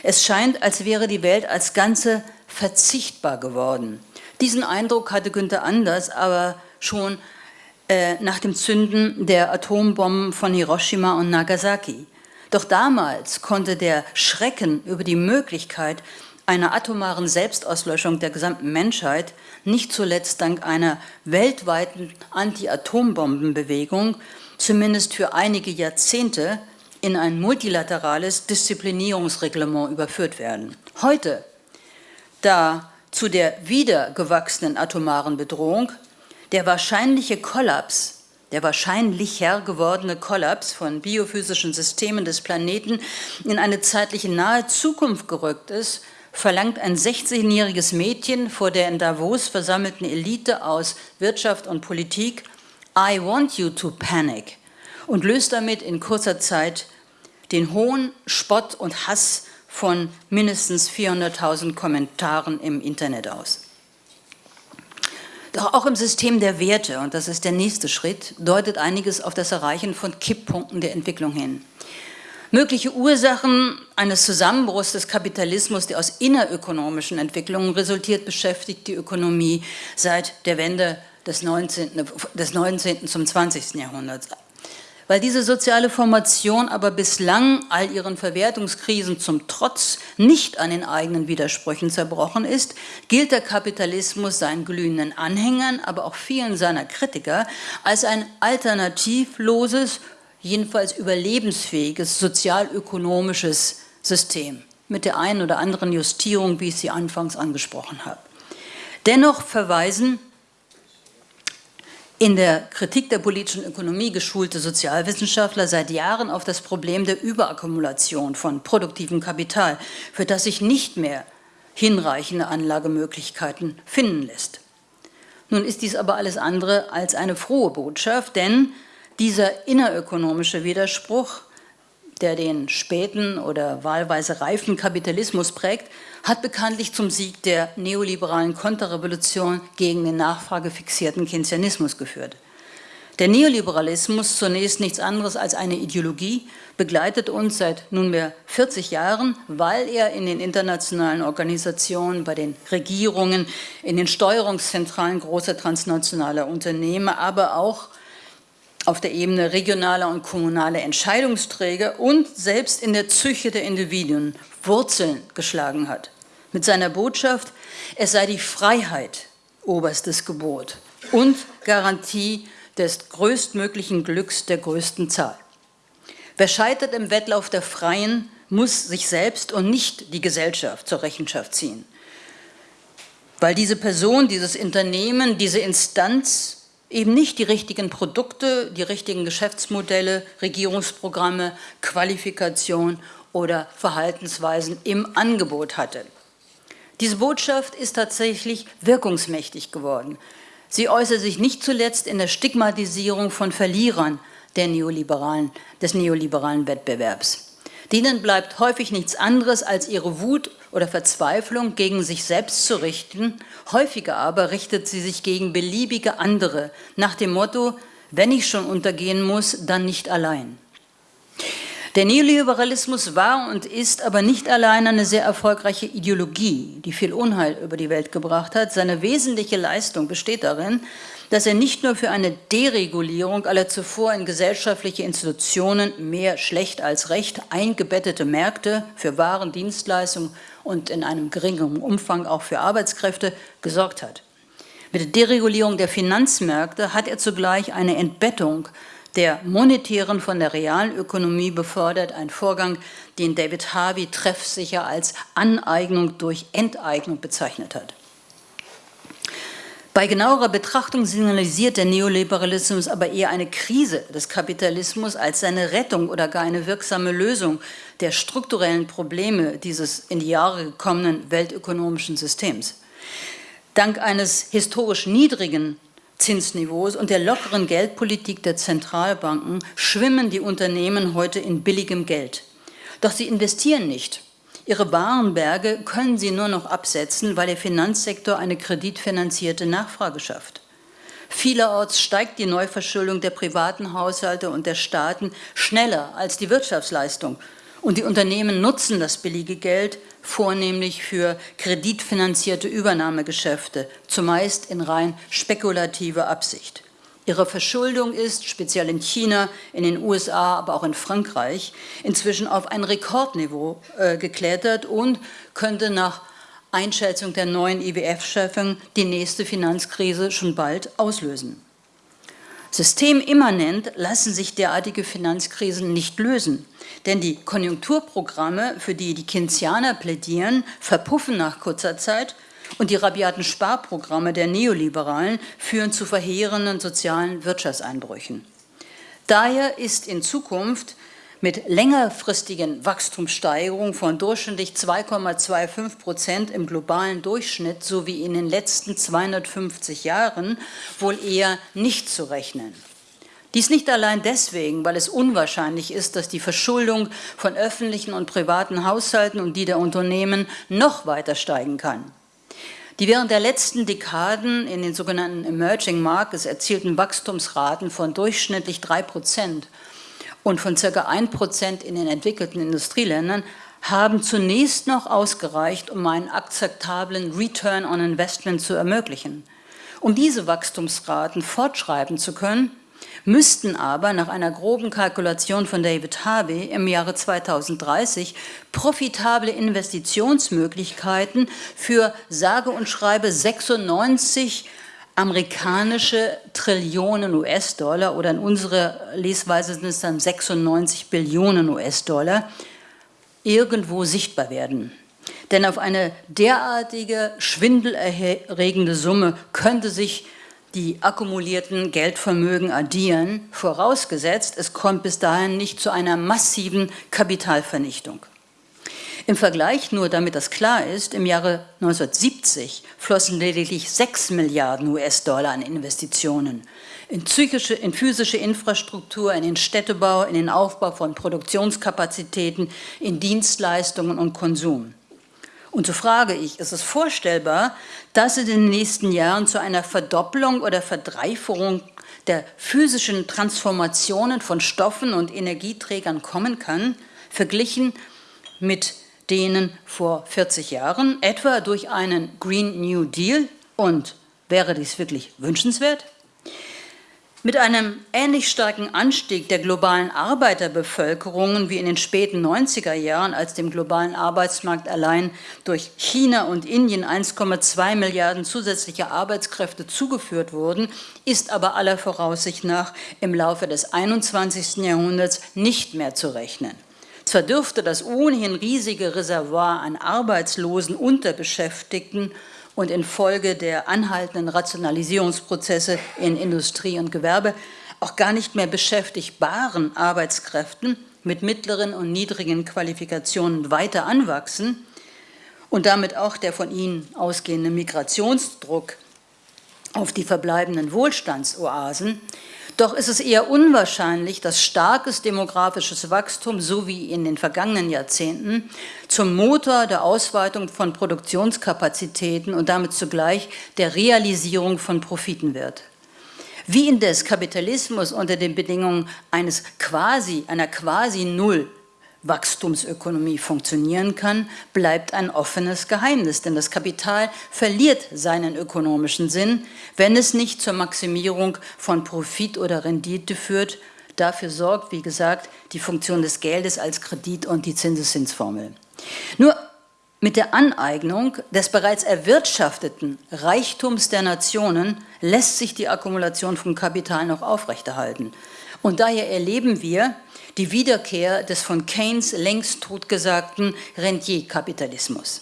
Es scheint, als wäre die Welt als Ganze verzichtbar geworden. Diesen Eindruck hatte Günther Anders aber schon äh, nach dem Zünden der Atombomben von Hiroshima und Nagasaki. Doch damals konnte der Schrecken über die Möglichkeit einer atomaren Selbstauslöschung der gesamten Menschheit, nicht zuletzt dank einer weltweiten Anti-Atombombenbewegung, zumindest für einige Jahrzehnte in ein multilaterales Disziplinierungsreglement überführt werden. Heute, da zu der wieder gewachsenen atomaren Bedrohung der wahrscheinliche Kollaps der wahrscheinlicher gewordene Kollaps von biophysischen Systemen des Planeten in eine zeitliche nahe Zukunft gerückt ist, verlangt ein 16-jähriges Mädchen vor der in Davos versammelten Elite aus Wirtschaft und Politik I want you to panic und löst damit in kurzer Zeit den hohen Spott und Hass von mindestens 400.000 Kommentaren im Internet aus. Doch auch im System der Werte, und das ist der nächste Schritt, deutet einiges auf das Erreichen von Kipppunkten der Entwicklung hin. Mögliche Ursachen eines Zusammenbruchs des Kapitalismus, der aus innerökonomischen Entwicklungen resultiert, beschäftigt die Ökonomie seit der Wende des 19. Des 19. zum 20. Jahrhunderts. Weil diese soziale Formation aber bislang all ihren Verwertungskrisen zum Trotz nicht an den eigenen Widersprüchen zerbrochen ist, gilt der Kapitalismus seinen glühenden Anhängern, aber auch vielen seiner Kritiker als ein alternativloses jedenfalls überlebensfähiges sozialökonomisches System mit der einen oder anderen Justierung, wie ich sie anfangs angesprochen habe. Dennoch verweisen in der Kritik der politischen Ökonomie geschulte Sozialwissenschaftler seit Jahren auf das Problem der Überakkumulation von produktivem Kapital, für das sich nicht mehr hinreichende Anlagemöglichkeiten finden lässt. Nun ist dies aber alles andere als eine frohe Botschaft, denn dieser innerökonomische Widerspruch, der den späten oder wahlweise reifen Kapitalismus prägt, hat bekanntlich zum Sieg der neoliberalen Konterrevolution gegen den nachfragefixierten Keynesianismus geführt. Der Neoliberalismus, zunächst nichts anderes als eine Ideologie, begleitet uns seit nunmehr 40 Jahren, weil er in den internationalen Organisationen, bei den Regierungen, in den Steuerungszentralen großer transnationaler Unternehmen, aber auch auf der Ebene regionaler und kommunaler Entscheidungsträger und selbst in der Psyche der Individuen Wurzeln geschlagen hat. Mit seiner Botschaft, es sei die Freiheit oberstes Gebot und Garantie des größtmöglichen Glücks der größten Zahl. Wer scheitert im Wettlauf der Freien, muss sich selbst und nicht die Gesellschaft zur Rechenschaft ziehen. Weil diese Person, dieses Unternehmen, diese Instanz eben nicht die richtigen Produkte, die richtigen Geschäftsmodelle, Regierungsprogramme, Qualifikation oder Verhaltensweisen im Angebot hatte. Diese Botschaft ist tatsächlich wirkungsmächtig geworden. Sie äußert sich nicht zuletzt in der Stigmatisierung von Verlierern der neoliberalen, des neoliberalen Wettbewerbs. Denen bleibt häufig nichts anderes, als ihre Wut oder Verzweiflung gegen sich selbst zu richten. Häufiger aber richtet sie sich gegen beliebige andere, nach dem Motto, wenn ich schon untergehen muss, dann nicht allein. Der Neoliberalismus war und ist aber nicht allein eine sehr erfolgreiche Ideologie, die viel Unheil über die Welt gebracht hat. Seine wesentliche Leistung besteht darin, dass er nicht nur für eine Deregulierung aller zuvor in gesellschaftliche Institutionen mehr schlecht als recht eingebettete Märkte für Waren, Dienstleistungen und in einem geringeren Umfang auch für Arbeitskräfte gesorgt hat. Mit der Deregulierung der Finanzmärkte hat er zugleich eine Entbettung der monetären von der realen Ökonomie befördert, ein Vorgang, den David Harvey treffsicher als Aneignung durch Enteignung bezeichnet hat. Bei genauerer Betrachtung signalisiert der Neoliberalismus aber eher eine Krise des Kapitalismus als seine Rettung oder gar eine wirksame Lösung der strukturellen Probleme dieses in die Jahre gekommenen weltökonomischen Systems. Dank eines historisch niedrigen Zinsniveaus und der lockeren Geldpolitik der Zentralbanken schwimmen die Unternehmen heute in billigem Geld. Doch sie investieren nicht. Ihre Warenberge können sie nur noch absetzen, weil der Finanzsektor eine kreditfinanzierte Nachfrage schafft. Vielerorts steigt die Neuverschuldung der privaten Haushalte und der Staaten schneller als die Wirtschaftsleistung. Und die Unternehmen nutzen das billige Geld vornehmlich für kreditfinanzierte Übernahmegeschäfte, zumeist in rein spekulativer Absicht. Ihre Verschuldung ist, speziell in China, in den USA, aber auch in Frankreich, inzwischen auf ein Rekordniveau äh, geklettert und könnte nach Einschätzung der neuen IWF-Chefin die nächste Finanzkrise schon bald auslösen. Systemimmanent lassen sich derartige Finanzkrisen nicht lösen, denn die Konjunkturprogramme, für die die Keynesianer plädieren, verpuffen nach kurzer Zeit und die rabiaten Sparprogramme der Neoliberalen führen zu verheerenden sozialen Wirtschaftseinbrüchen. Daher ist in Zukunft mit längerfristigen Wachstumssteigerungen von durchschnittlich 2,25 Prozent im globalen Durchschnitt sowie in den letzten 250 Jahren wohl eher nicht zu rechnen. Dies nicht allein deswegen, weil es unwahrscheinlich ist, dass die Verschuldung von öffentlichen und privaten Haushalten und die der Unternehmen noch weiter steigen kann. Die während der letzten Dekaden in den sogenannten Emerging Markets erzielten Wachstumsraten von durchschnittlich drei Prozent und von circa 1 Prozent in den entwickelten Industrieländern haben zunächst noch ausgereicht, um einen akzeptablen Return on Investment zu ermöglichen. Um diese Wachstumsraten fortschreiben zu können, müssten aber nach einer groben Kalkulation von David Harvey im Jahre 2030 profitable Investitionsmöglichkeiten für sage und schreibe 96 amerikanische Trillionen US-Dollar oder in unserer Lesweise sind es dann 96 Billionen US-Dollar irgendwo sichtbar werden. Denn auf eine derartige schwindelerregende Summe könnte sich die akkumulierten Geldvermögen addieren, vorausgesetzt, es kommt bis dahin nicht zu einer massiven Kapitalvernichtung. Im Vergleich nur, damit das klar ist, im Jahre 1970 flossen lediglich 6 Milliarden US-Dollar an Investitionen in, psychische, in physische Infrastruktur, in den Städtebau, in den Aufbau von Produktionskapazitäten, in Dienstleistungen und Konsum. Und so frage ich, ist es vorstellbar, dass in den nächsten Jahren zu einer Verdopplung oder Verdreifachung der physischen Transformationen von Stoffen und Energieträgern kommen kann, verglichen mit denen vor 40 Jahren, etwa durch einen Green New Deal. Und wäre dies wirklich wünschenswert? Mit einem ähnlich starken Anstieg der globalen Arbeiterbevölkerung wie in den späten 90er Jahren, als dem globalen Arbeitsmarkt allein durch China und Indien 1,2 Milliarden zusätzliche Arbeitskräfte zugeführt wurden, ist aber aller Voraussicht nach im Laufe des 21. Jahrhunderts nicht mehr zu rechnen. Zwar dürfte das ohnehin riesige Reservoir an Arbeitslosen, Unterbeschäftigten und infolge der anhaltenden Rationalisierungsprozesse in Industrie und Gewerbe auch gar nicht mehr beschäftigbaren Arbeitskräften mit mittleren und niedrigen Qualifikationen weiter anwachsen und damit auch der von ihnen ausgehende Migrationsdruck auf die verbleibenden Wohlstandsoasen doch ist es eher unwahrscheinlich, dass starkes demografisches Wachstum, so wie in den vergangenen Jahrzehnten, zum Motor der Ausweitung von Produktionskapazitäten und damit zugleich der Realisierung von Profiten wird. Wie indes Kapitalismus unter den Bedingungen eines quasi, einer quasi Null Wachstumsökonomie funktionieren kann, bleibt ein offenes Geheimnis, denn das Kapital verliert seinen ökonomischen Sinn, wenn es nicht zur Maximierung von Profit oder Rendite führt. Dafür sorgt, wie gesagt, die Funktion des Geldes als Kredit und die Zinseszinsformel. Nur mit der Aneignung des bereits erwirtschafteten Reichtums der Nationen lässt sich die Akkumulation von Kapital noch aufrechterhalten. Und daher erleben wir, die Wiederkehr des von Keynes längst totgesagten Rentierkapitalismus.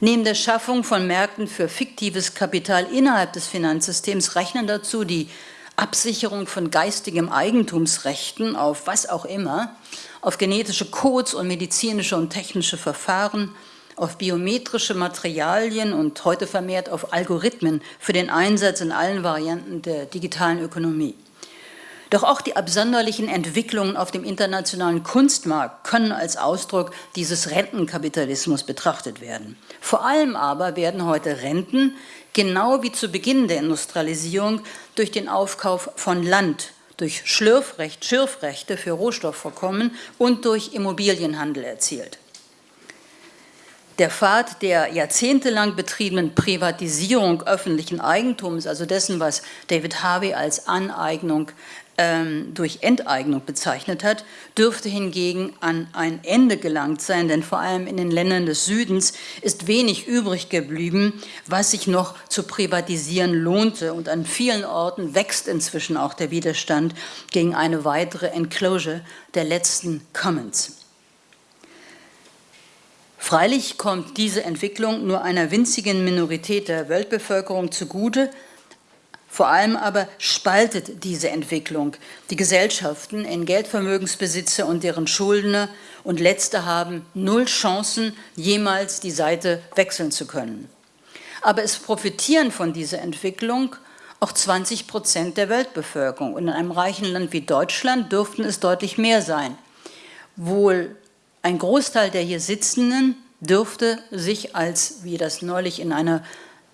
Neben der Schaffung von Märkten für fiktives Kapital innerhalb des Finanzsystems rechnen dazu die Absicherung von geistigem Eigentumsrechten auf was auch immer, auf genetische Codes und medizinische und technische Verfahren, auf biometrische Materialien und heute vermehrt auf Algorithmen für den Einsatz in allen Varianten der digitalen Ökonomie. Doch auch die absonderlichen Entwicklungen auf dem internationalen Kunstmarkt können als Ausdruck dieses Rentenkapitalismus betrachtet werden. Vor allem aber werden heute Renten, genau wie zu Beginn der Industrialisierung, durch den Aufkauf von Land, durch Schlürfrecht, Schürfrechte für Rohstoffvorkommen und durch Immobilienhandel erzielt. Der Pfad der jahrzehntelang betriebenen Privatisierung öffentlichen Eigentums, also dessen, was David Harvey als Aneignung ähm, durch Enteignung bezeichnet hat, dürfte hingegen an ein Ende gelangt sein, denn vor allem in den Ländern des Südens ist wenig übrig geblieben, was sich noch zu privatisieren lohnte und an vielen Orten wächst inzwischen auch der Widerstand gegen eine weitere Enclosure der letzten Commons. Freilich kommt diese Entwicklung nur einer winzigen Minorität der Weltbevölkerung zugute, vor allem aber spaltet diese Entwicklung die Gesellschaften in Geldvermögensbesitzer und deren Schuldner und letzte haben null Chancen, jemals die Seite wechseln zu können. Aber es profitieren von dieser Entwicklung auch 20 Prozent der Weltbevölkerung. Und in einem reichen Land wie Deutschland dürften es deutlich mehr sein. Wohl ein Großteil der hier Sitzenden dürfte sich als, wie das neulich in einer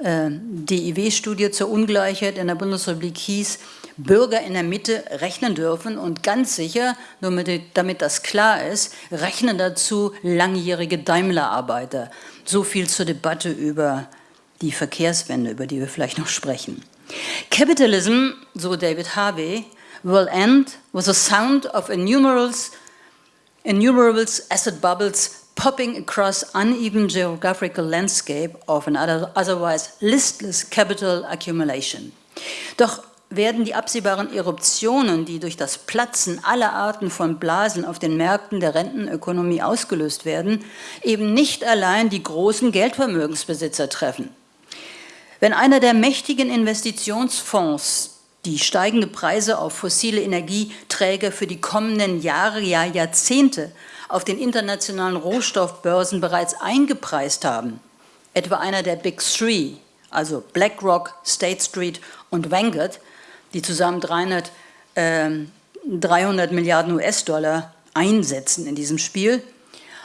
DIW-Studie zur Ungleichheit in der Bundesrepublik hieß, Bürger in der Mitte rechnen dürfen und ganz sicher, nur damit das klar ist, rechnen dazu langjährige Daimler-Arbeiter. So viel zur Debatte über die Verkehrswende, über die wir vielleicht noch sprechen. Capitalism, so David Harvey, will end with a sound of innumerable, innumerable asset bubbles popping across uneven geographical landscape of an otherwise listless capital accumulation. Doch werden die absehbaren Eruptionen, die durch das Platzen aller Arten von Blasen auf den Märkten der Rentenökonomie ausgelöst werden, eben nicht allein die großen Geldvermögensbesitzer treffen. Wenn einer der mächtigen Investitionsfonds die steigende Preise auf fossile Energieträger für die kommenden Jahre, ja Jahrzehnte auf den internationalen Rohstoffbörsen bereits eingepreist haben, etwa einer der Big Three, also BlackRock, State Street und Vanguard, die zusammen 300, äh, 300 Milliarden US-Dollar einsetzen in diesem Spiel,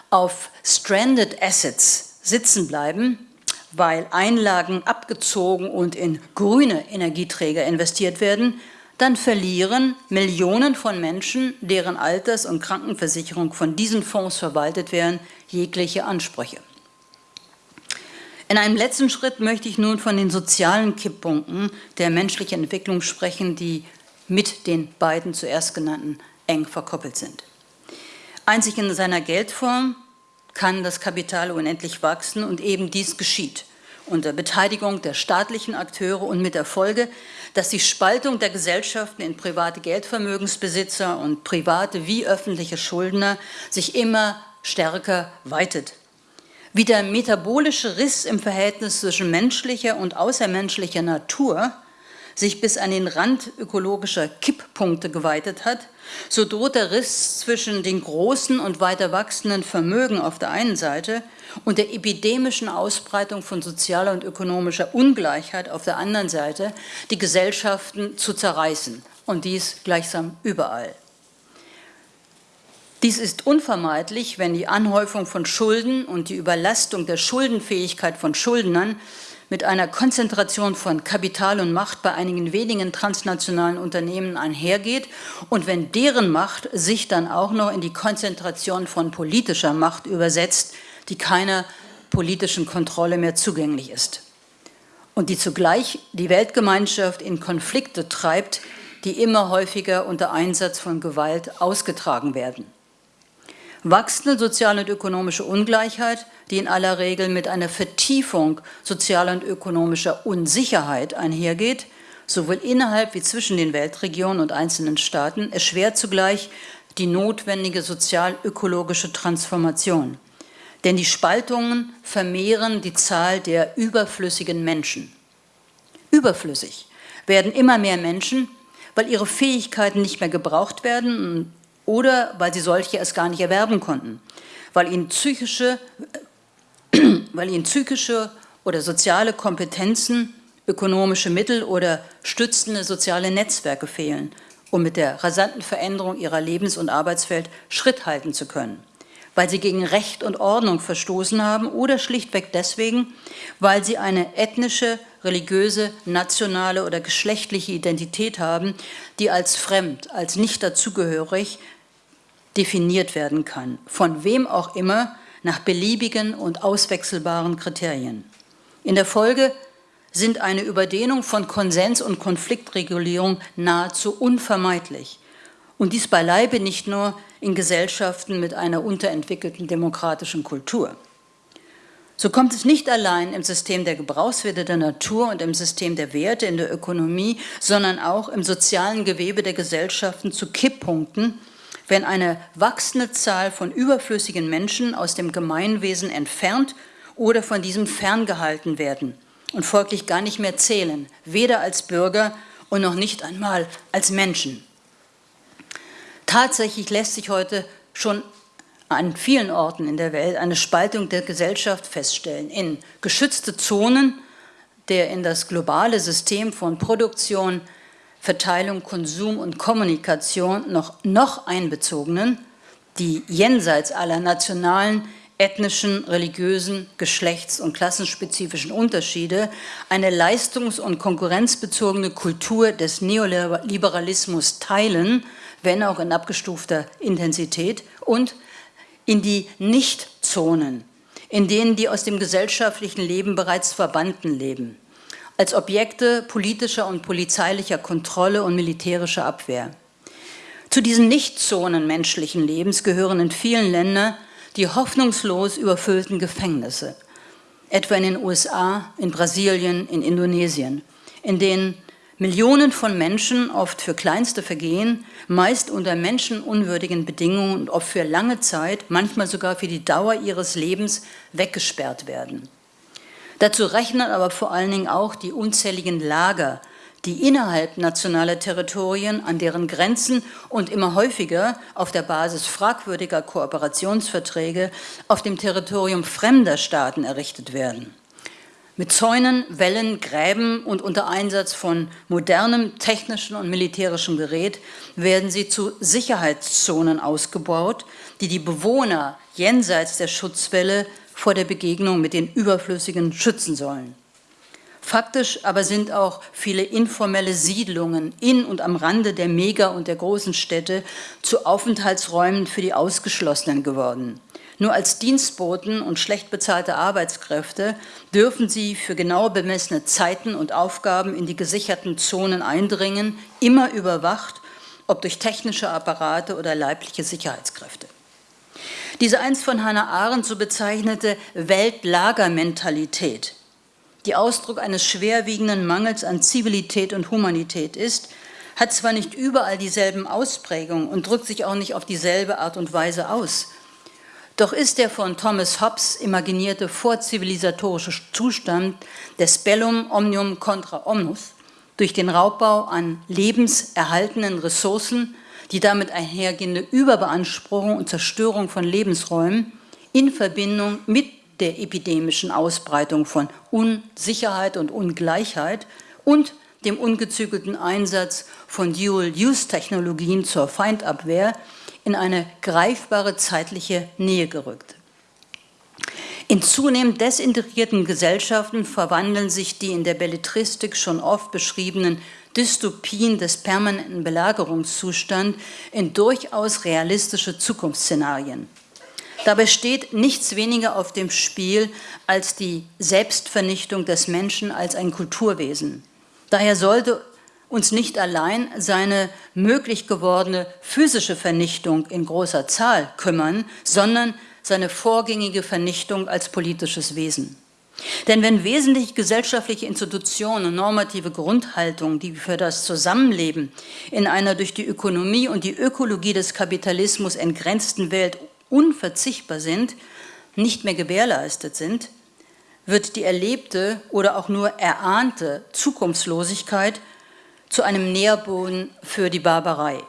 auf Stranded Assets sitzen bleiben, weil Einlagen abgezogen und in grüne Energieträger investiert werden, dann verlieren Millionen von Menschen, deren Alters- und Krankenversicherung von diesen Fonds verwaltet werden, jegliche Ansprüche. In einem letzten Schritt möchte ich nun von den sozialen Kipppunkten der menschlichen Entwicklung sprechen, die mit den beiden zuerst genannten eng verkoppelt sind. Einzig in seiner Geldform kann das Kapital unendlich wachsen und eben dies geschieht unter Beteiligung der staatlichen Akteure und mit der Folge, dass die Spaltung der Gesellschaften in private Geldvermögensbesitzer und private wie öffentliche Schuldner sich immer stärker weitet. Wie der metabolische Riss im Verhältnis zwischen menschlicher und außermenschlicher Natur sich bis an den Rand ökologischer Kipppunkte geweitet hat, so droht der Riss zwischen den großen und weiter wachsenden Vermögen auf der einen Seite und der epidemischen Ausbreitung von sozialer und ökonomischer Ungleichheit auf der anderen Seite die Gesellschaften zu zerreißen und dies gleichsam überall. Dies ist unvermeidlich, wenn die Anhäufung von Schulden und die Überlastung der Schuldenfähigkeit von Schuldnern mit einer Konzentration von Kapital und Macht bei einigen wenigen transnationalen Unternehmen einhergeht und wenn deren Macht sich dann auch noch in die Konzentration von politischer Macht übersetzt, die keiner politischen Kontrolle mehr zugänglich ist und die zugleich die Weltgemeinschaft in Konflikte treibt, die immer häufiger unter Einsatz von Gewalt ausgetragen werden. Wachsende soziale und ökonomische Ungleichheit, die in aller Regel mit einer Vertiefung sozialer und ökonomischer Unsicherheit einhergeht, sowohl innerhalb wie zwischen den Weltregionen und einzelnen Staaten, erschwert zugleich die notwendige sozial-ökologische Transformation. Denn die Spaltungen vermehren die Zahl der überflüssigen Menschen. Überflüssig werden immer mehr Menschen, weil ihre Fähigkeiten nicht mehr gebraucht werden oder weil sie solche erst gar nicht erwerben konnten, weil ihnen psychische, weil ihnen psychische oder soziale Kompetenzen, ökonomische Mittel oder stützende soziale Netzwerke fehlen, um mit der rasanten Veränderung ihrer Lebens- und Arbeitswelt Schritt halten zu können. Weil sie gegen Recht und Ordnung verstoßen haben oder schlichtweg deswegen, weil sie eine ethnische, religiöse, nationale oder geschlechtliche Identität haben, die als fremd, als nicht dazugehörig definiert werden kann, von wem auch immer, nach beliebigen und auswechselbaren Kriterien. In der Folge sind eine Überdehnung von Konsens- und Konfliktregulierung nahezu unvermeidlich. Und dies beileibe nicht nur in Gesellschaften mit einer unterentwickelten demokratischen Kultur. So kommt es nicht allein im System der Gebrauchswerte der Natur und im System der Werte in der Ökonomie, sondern auch im sozialen Gewebe der Gesellschaften zu Kipppunkten, wenn eine wachsende Zahl von überflüssigen Menschen aus dem Gemeinwesen entfernt oder von diesem ferngehalten werden und folglich gar nicht mehr zählen, weder als Bürger und noch nicht einmal als Menschen. Tatsächlich lässt sich heute schon an vielen Orten in der Welt eine Spaltung der Gesellschaft feststellen in geschützte Zonen der in das globale System von Produktion, Verteilung, Konsum und Kommunikation noch, noch einbezogenen, die jenseits aller nationalen, ethnischen, religiösen, geschlechts- und klassenspezifischen Unterschiede eine leistungs- und konkurrenzbezogene Kultur des Neoliberalismus teilen, wenn auch in abgestufter Intensität, und in die Nichtzonen, in denen die aus dem gesellschaftlichen Leben bereits Verbannten leben, als Objekte politischer und polizeilicher Kontrolle und militärischer Abwehr. Zu diesen Nichtzonen menschlichen Lebens gehören in vielen Ländern die hoffnungslos überfüllten Gefängnisse, etwa in den USA, in Brasilien, in Indonesien, in denen Millionen von Menschen, oft für kleinste Vergehen, meist unter menschenunwürdigen Bedingungen und oft für lange Zeit, manchmal sogar für die Dauer ihres Lebens weggesperrt werden. Dazu rechnen aber vor allen Dingen auch die unzähligen Lager, die innerhalb nationaler Territorien, an deren Grenzen und immer häufiger auf der Basis fragwürdiger Kooperationsverträge auf dem Territorium fremder Staaten errichtet werden. Mit Zäunen, Wellen, Gräben und unter Einsatz von modernem technischen und militärischem Gerät werden sie zu Sicherheitszonen ausgebaut, die die Bewohner jenseits der Schutzwelle vor der Begegnung mit den Überflüssigen schützen sollen. Faktisch aber sind auch viele informelle Siedlungen in und am Rande der Mega- und der großen Städte zu Aufenthaltsräumen für die Ausgeschlossenen geworden. Nur als Dienstboten und schlecht bezahlte Arbeitskräfte dürfen sie für genau bemessene Zeiten und Aufgaben in die gesicherten Zonen eindringen, immer überwacht, ob durch technische Apparate oder leibliche Sicherheitskräfte. Diese einst von Hannah Arendt so bezeichnete Weltlagermentalität, die Ausdruck eines schwerwiegenden Mangels an Zivilität und Humanität ist, hat zwar nicht überall dieselben Ausprägungen und drückt sich auch nicht auf dieselbe Art und Weise aus, doch ist der von Thomas Hobbes imaginierte vorzivilisatorische Zustand des Bellum omnium contra omnus durch den Raubbau an lebenserhaltenen Ressourcen, die damit einhergehende Überbeanspruchung und Zerstörung von Lebensräumen in Verbindung mit der epidemischen Ausbreitung von Unsicherheit und Ungleichheit und dem ungezügelten Einsatz von Dual-Use-Technologien zur Feindabwehr in eine greifbare zeitliche Nähe gerückt. In zunehmend desintegrierten Gesellschaften verwandeln sich die in der Belletristik schon oft beschriebenen Dystopien des permanenten Belagerungszustands in durchaus realistische Zukunftsszenarien. Dabei steht nichts weniger auf dem Spiel als die Selbstvernichtung des Menschen als ein Kulturwesen. Daher sollte uns nicht allein seine möglich gewordene physische Vernichtung in großer Zahl kümmern, sondern seine vorgängige Vernichtung als politisches Wesen. Denn wenn wesentliche gesellschaftliche Institutionen und normative Grundhaltungen, die für das Zusammenleben in einer durch die Ökonomie und die Ökologie des Kapitalismus entgrenzten Welt unverzichtbar sind, nicht mehr gewährleistet sind, wird die erlebte oder auch nur erahnte Zukunftslosigkeit zu einem Nährboden für die Barbarei.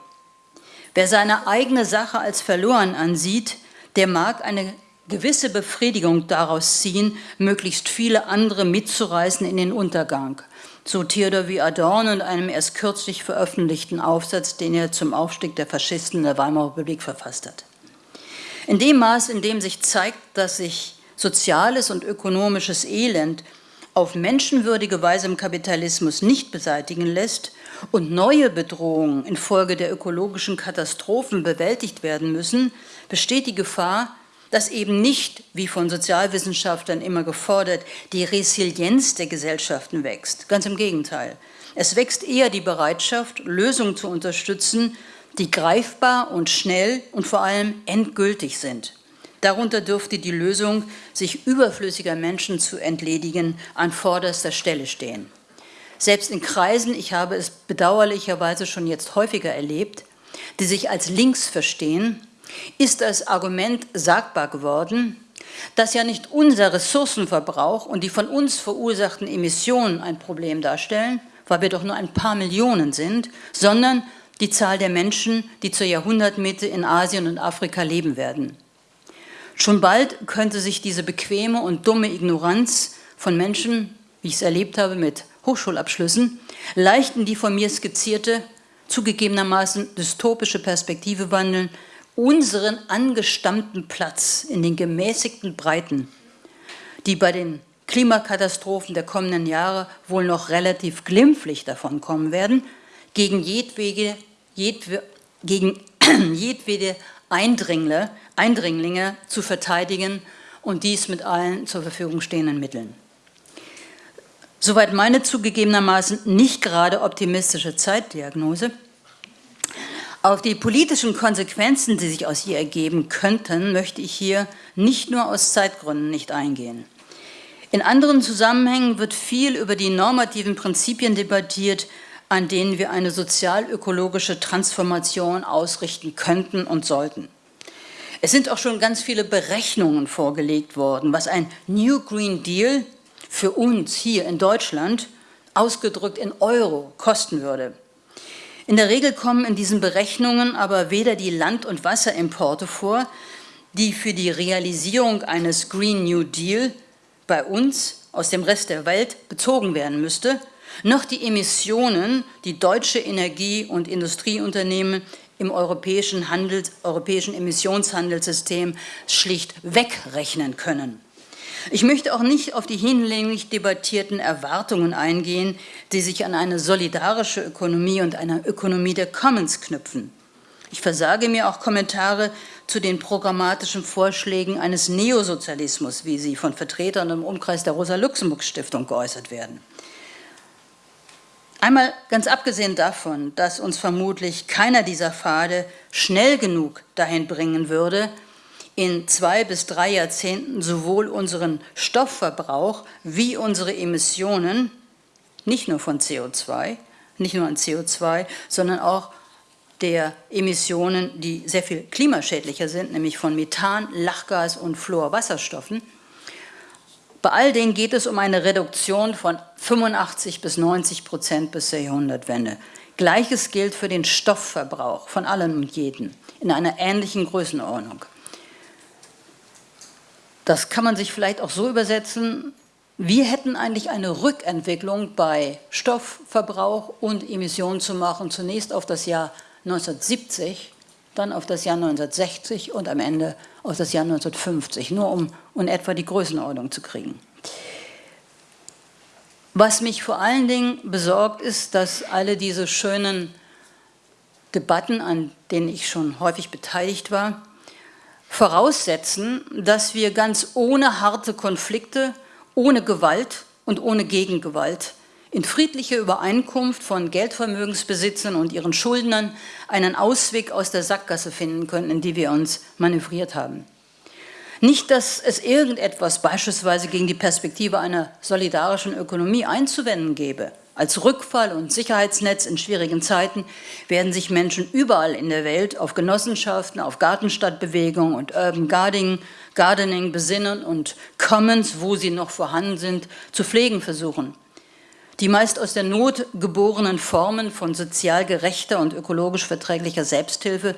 Wer seine eigene Sache als verloren ansieht, der mag eine gewisse Befriedigung daraus ziehen, möglichst viele andere mitzureißen in den Untergang. So Theodor wie Adorno in einem erst kürzlich veröffentlichten Aufsatz, den er zum Aufstieg der Faschisten in der Weimarer Republik verfasst hat. In dem Maß, in dem sich zeigt, dass sich soziales und ökonomisches Elend auf menschenwürdige Weise im Kapitalismus nicht beseitigen lässt und neue Bedrohungen infolge der ökologischen Katastrophen bewältigt werden müssen, besteht die Gefahr, dass eben nicht, wie von Sozialwissenschaftlern immer gefordert, die Resilienz der Gesellschaften wächst. Ganz im Gegenteil. Es wächst eher die Bereitschaft, Lösungen zu unterstützen, die greifbar und schnell und vor allem endgültig sind. Darunter dürfte die Lösung, sich überflüssiger Menschen zu entledigen, an vorderster Stelle stehen. Selbst in Kreisen, ich habe es bedauerlicherweise schon jetzt häufiger erlebt, die sich als links verstehen, ist das Argument sagbar geworden, dass ja nicht unser Ressourcenverbrauch und die von uns verursachten Emissionen ein Problem darstellen, weil wir doch nur ein paar Millionen sind, sondern die Zahl der Menschen, die zur Jahrhundertmitte in Asien und Afrika leben werden. Schon bald könnte sich diese bequeme und dumme Ignoranz von Menschen, wie ich es erlebt habe mit Hochschulabschlüssen, leicht in die von mir skizzierte, zugegebenermaßen dystopische Perspektive wandeln, unseren angestammten Platz in den gemäßigten Breiten, die bei den Klimakatastrophen der kommenden Jahre wohl noch relativ glimpflich davon kommen werden, gegen jedwege, jedwe, gegen jedwede Eindringler, Eindringlinge zu verteidigen und dies mit allen zur Verfügung stehenden Mitteln. Soweit meine zugegebenermaßen nicht gerade optimistische Zeitdiagnose. Auf die politischen Konsequenzen, die sich aus ihr ergeben könnten, möchte ich hier nicht nur aus Zeitgründen nicht eingehen. In anderen Zusammenhängen wird viel über die normativen Prinzipien debattiert, an denen wir eine sozial-ökologische Transformation ausrichten könnten und sollten. Es sind auch schon ganz viele Berechnungen vorgelegt worden, was ein New Green Deal für uns hier in Deutschland ausgedrückt in Euro kosten würde. In der Regel kommen in diesen Berechnungen aber weder die Land- und Wasserimporte vor, die für die Realisierung eines Green New Deal bei uns aus dem Rest der Welt bezogen werden müsste, noch die Emissionen, die deutsche Energie- und Industrieunternehmen im europäischen, Handels, europäischen Emissionshandelssystem schlicht wegrechnen können. Ich möchte auch nicht auf die hinlänglich debattierten Erwartungen eingehen, die sich an eine solidarische Ökonomie und eine Ökonomie der Commons knüpfen. Ich versage mir auch Kommentare zu den programmatischen Vorschlägen eines Neosozialismus, wie sie von Vertretern im Umkreis der Rosa-Luxemburg-Stiftung geäußert werden. Einmal ganz abgesehen davon, dass uns vermutlich keiner dieser Pfade schnell genug dahin bringen würde, in zwei bis drei Jahrzehnten sowohl unseren Stoffverbrauch wie unsere Emissionen, nicht nur von CO2, nicht nur an CO2, sondern auch der Emissionen, die sehr viel klimaschädlicher sind, nämlich von Methan, Lachgas und Fluorwasserstoffen. Bei all denen geht es um eine Reduktion von 85 bis 90 Prozent bis zur Jahrhundertwende. Gleiches gilt für den Stoffverbrauch von allen und jeden in einer ähnlichen Größenordnung. Das kann man sich vielleicht auch so übersetzen, wir hätten eigentlich eine Rückentwicklung bei Stoffverbrauch und Emissionen zu machen, zunächst auf das Jahr 1970, dann auf das Jahr 1960 und am Ende auf das Jahr 1950, nur um in etwa die Größenordnung zu kriegen. Was mich vor allen Dingen besorgt, ist, dass alle diese schönen Debatten, an denen ich schon häufig beteiligt war, voraussetzen, dass wir ganz ohne harte Konflikte, ohne Gewalt und ohne Gegengewalt in friedlicher Übereinkunft von Geldvermögensbesitzern und ihren Schuldnern einen Ausweg aus der Sackgasse finden können, in die wir uns manövriert haben. Nicht, dass es irgendetwas beispielsweise gegen die Perspektive einer solidarischen Ökonomie einzuwenden gäbe. Als Rückfall und Sicherheitsnetz in schwierigen Zeiten werden sich Menschen überall in der Welt auf Genossenschaften, auf Gartenstadtbewegungen und Urban Gardening, Gardening besinnen und Commons, wo sie noch vorhanden sind, zu pflegen versuchen. Die meist aus der Not geborenen Formen von sozial gerechter und ökologisch verträglicher Selbsthilfe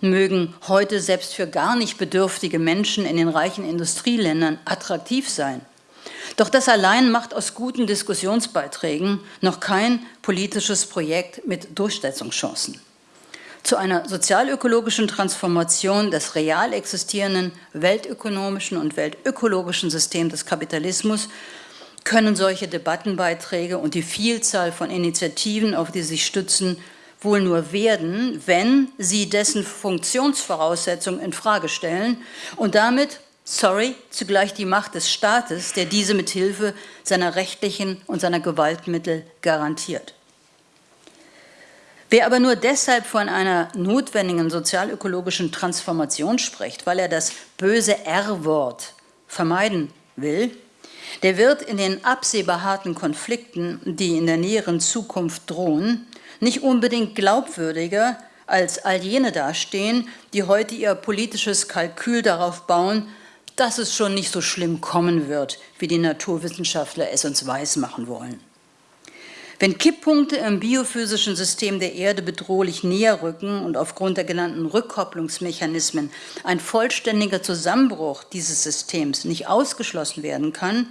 mögen heute selbst für gar nicht bedürftige Menschen in den reichen Industrieländern attraktiv sein. Doch das allein macht aus guten Diskussionsbeiträgen noch kein politisches Projekt mit Durchsetzungschancen. Zu einer sozialökologischen Transformation des real existierenden weltökonomischen und weltökologischen Systems des Kapitalismus können solche Debattenbeiträge und die Vielzahl von Initiativen, auf die sie sich stützen, wohl nur werden, wenn sie dessen Funktionsvoraussetzungen in Frage stellen und damit sorry, zugleich die Macht des Staates, der diese mit Hilfe seiner rechtlichen und seiner Gewaltmittel garantiert. Wer aber nur deshalb von einer notwendigen sozialökologischen Transformation spricht, weil er das böse R-Wort vermeiden will, der wird in den absehbar harten Konflikten, die in der näheren Zukunft drohen, nicht unbedingt glaubwürdiger als all jene dastehen, die heute ihr politisches Kalkül darauf bauen, dass es schon nicht so schlimm kommen wird, wie die Naturwissenschaftler es uns weismachen wollen. Wenn Kipppunkte im biophysischen System der Erde bedrohlich näher rücken und aufgrund der genannten Rückkopplungsmechanismen ein vollständiger Zusammenbruch dieses Systems nicht ausgeschlossen werden kann,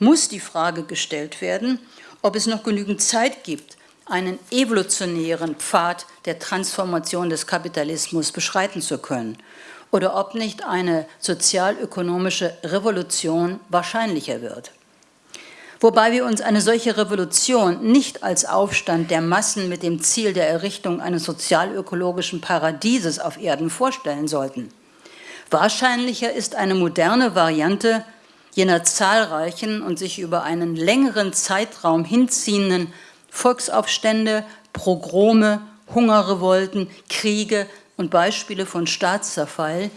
muss die Frage gestellt werden, ob es noch genügend Zeit gibt, einen evolutionären Pfad der Transformation des Kapitalismus beschreiten zu können oder ob nicht eine sozialökonomische Revolution wahrscheinlicher wird. Wobei wir uns eine solche Revolution nicht als Aufstand der Massen mit dem Ziel der Errichtung eines sozialökologischen Paradieses auf Erden vorstellen sollten. Wahrscheinlicher ist eine moderne Variante jener zahlreichen und sich über einen längeren Zeitraum hinziehenden Volksaufstände, Progrome, Hungerrevolten, Kriege und Beispiele von Staatszerfall,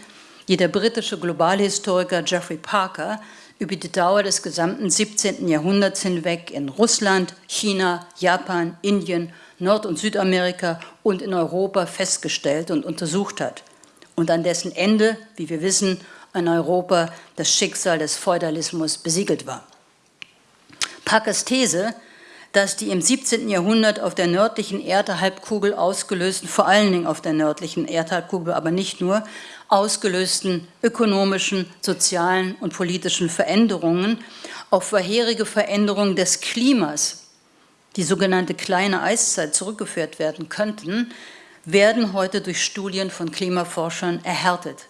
die der britische Globalhistoriker Geoffrey Parker über die Dauer des gesamten 17. Jahrhunderts hinweg in Russland, China, Japan, Indien, Nord- und Südamerika und in Europa festgestellt und untersucht hat und an dessen Ende, wie wir wissen, in Europa das Schicksal des Feudalismus besiegelt war. Parkers These, dass die im 17. Jahrhundert auf der nördlichen Erdhalbkugel ausgelösten, vor allen Dingen auf der nördlichen Erdhalbkugel, aber nicht nur, ausgelösten ökonomischen, sozialen und politischen Veränderungen auf vorherige Veränderungen des Klimas, die sogenannte kleine Eiszeit zurückgeführt werden könnten, werden heute durch Studien von Klimaforschern erhärtet.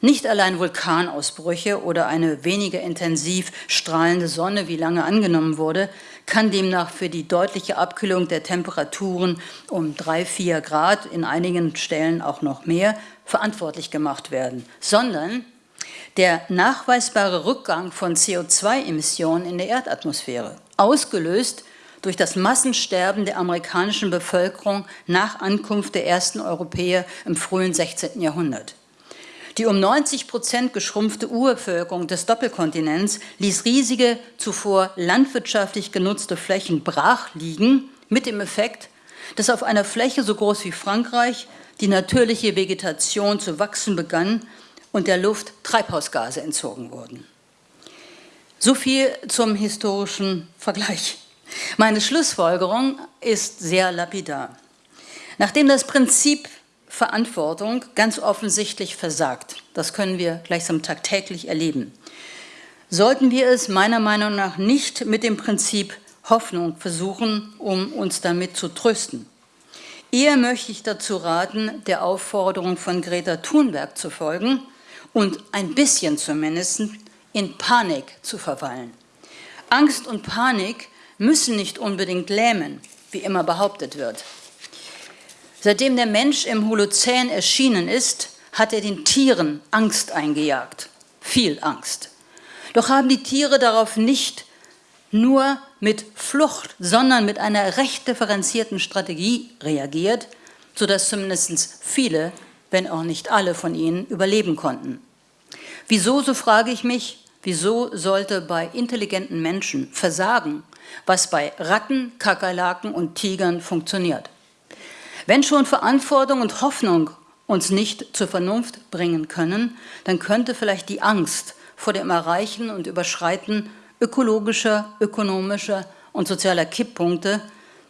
Nicht allein Vulkanausbrüche oder eine weniger intensiv strahlende Sonne, wie lange angenommen wurde, kann demnach für die deutliche Abkühlung der Temperaturen um drei, vier Grad, in einigen Stellen auch noch mehr, verantwortlich gemacht werden, sondern der nachweisbare Rückgang von CO2-Emissionen in der Erdatmosphäre, ausgelöst durch das Massensterben der amerikanischen Bevölkerung nach Ankunft der ersten Europäer im frühen 16. Jahrhundert. Die um 90 Prozent geschrumpfte Urbevölkerung des Doppelkontinents ließ riesige, zuvor landwirtschaftlich genutzte Flächen brach liegen, mit dem Effekt, dass auf einer Fläche so groß wie Frankreich die natürliche Vegetation zu wachsen begann und der Luft Treibhausgase entzogen wurden. So viel zum historischen Vergleich. Meine Schlussfolgerung ist sehr lapidar. Nachdem das Prinzip Verantwortung ganz offensichtlich versagt. Das können wir gleichsam tagtäglich erleben. Sollten wir es meiner Meinung nach nicht mit dem Prinzip Hoffnung versuchen, um uns damit zu trösten. Eher möchte ich dazu raten, der Aufforderung von Greta Thunberg zu folgen und ein bisschen zumindest in Panik zu verweilen. Angst und Panik müssen nicht unbedingt lähmen, wie immer behauptet wird. Seitdem der Mensch im Holozän erschienen ist, hat er den Tieren Angst eingejagt. Viel Angst. Doch haben die Tiere darauf nicht nur mit Flucht, sondern mit einer recht differenzierten Strategie reagiert, sodass zumindest viele, wenn auch nicht alle von ihnen, überleben konnten. Wieso, so frage ich mich, wieso sollte bei intelligenten Menschen Versagen, was bei Ratten, Kakerlaken und Tigern funktioniert? Wenn schon Verantwortung und Hoffnung uns nicht zur Vernunft bringen können, dann könnte vielleicht die Angst vor dem Erreichen und Überschreiten ökologischer, ökonomischer und sozialer Kipppunkte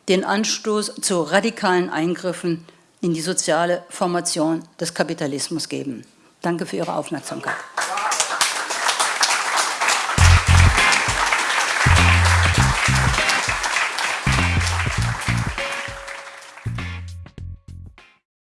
den Anstoß zu radikalen Eingriffen in die soziale Formation des Kapitalismus geben. Danke für Ihre Aufmerksamkeit.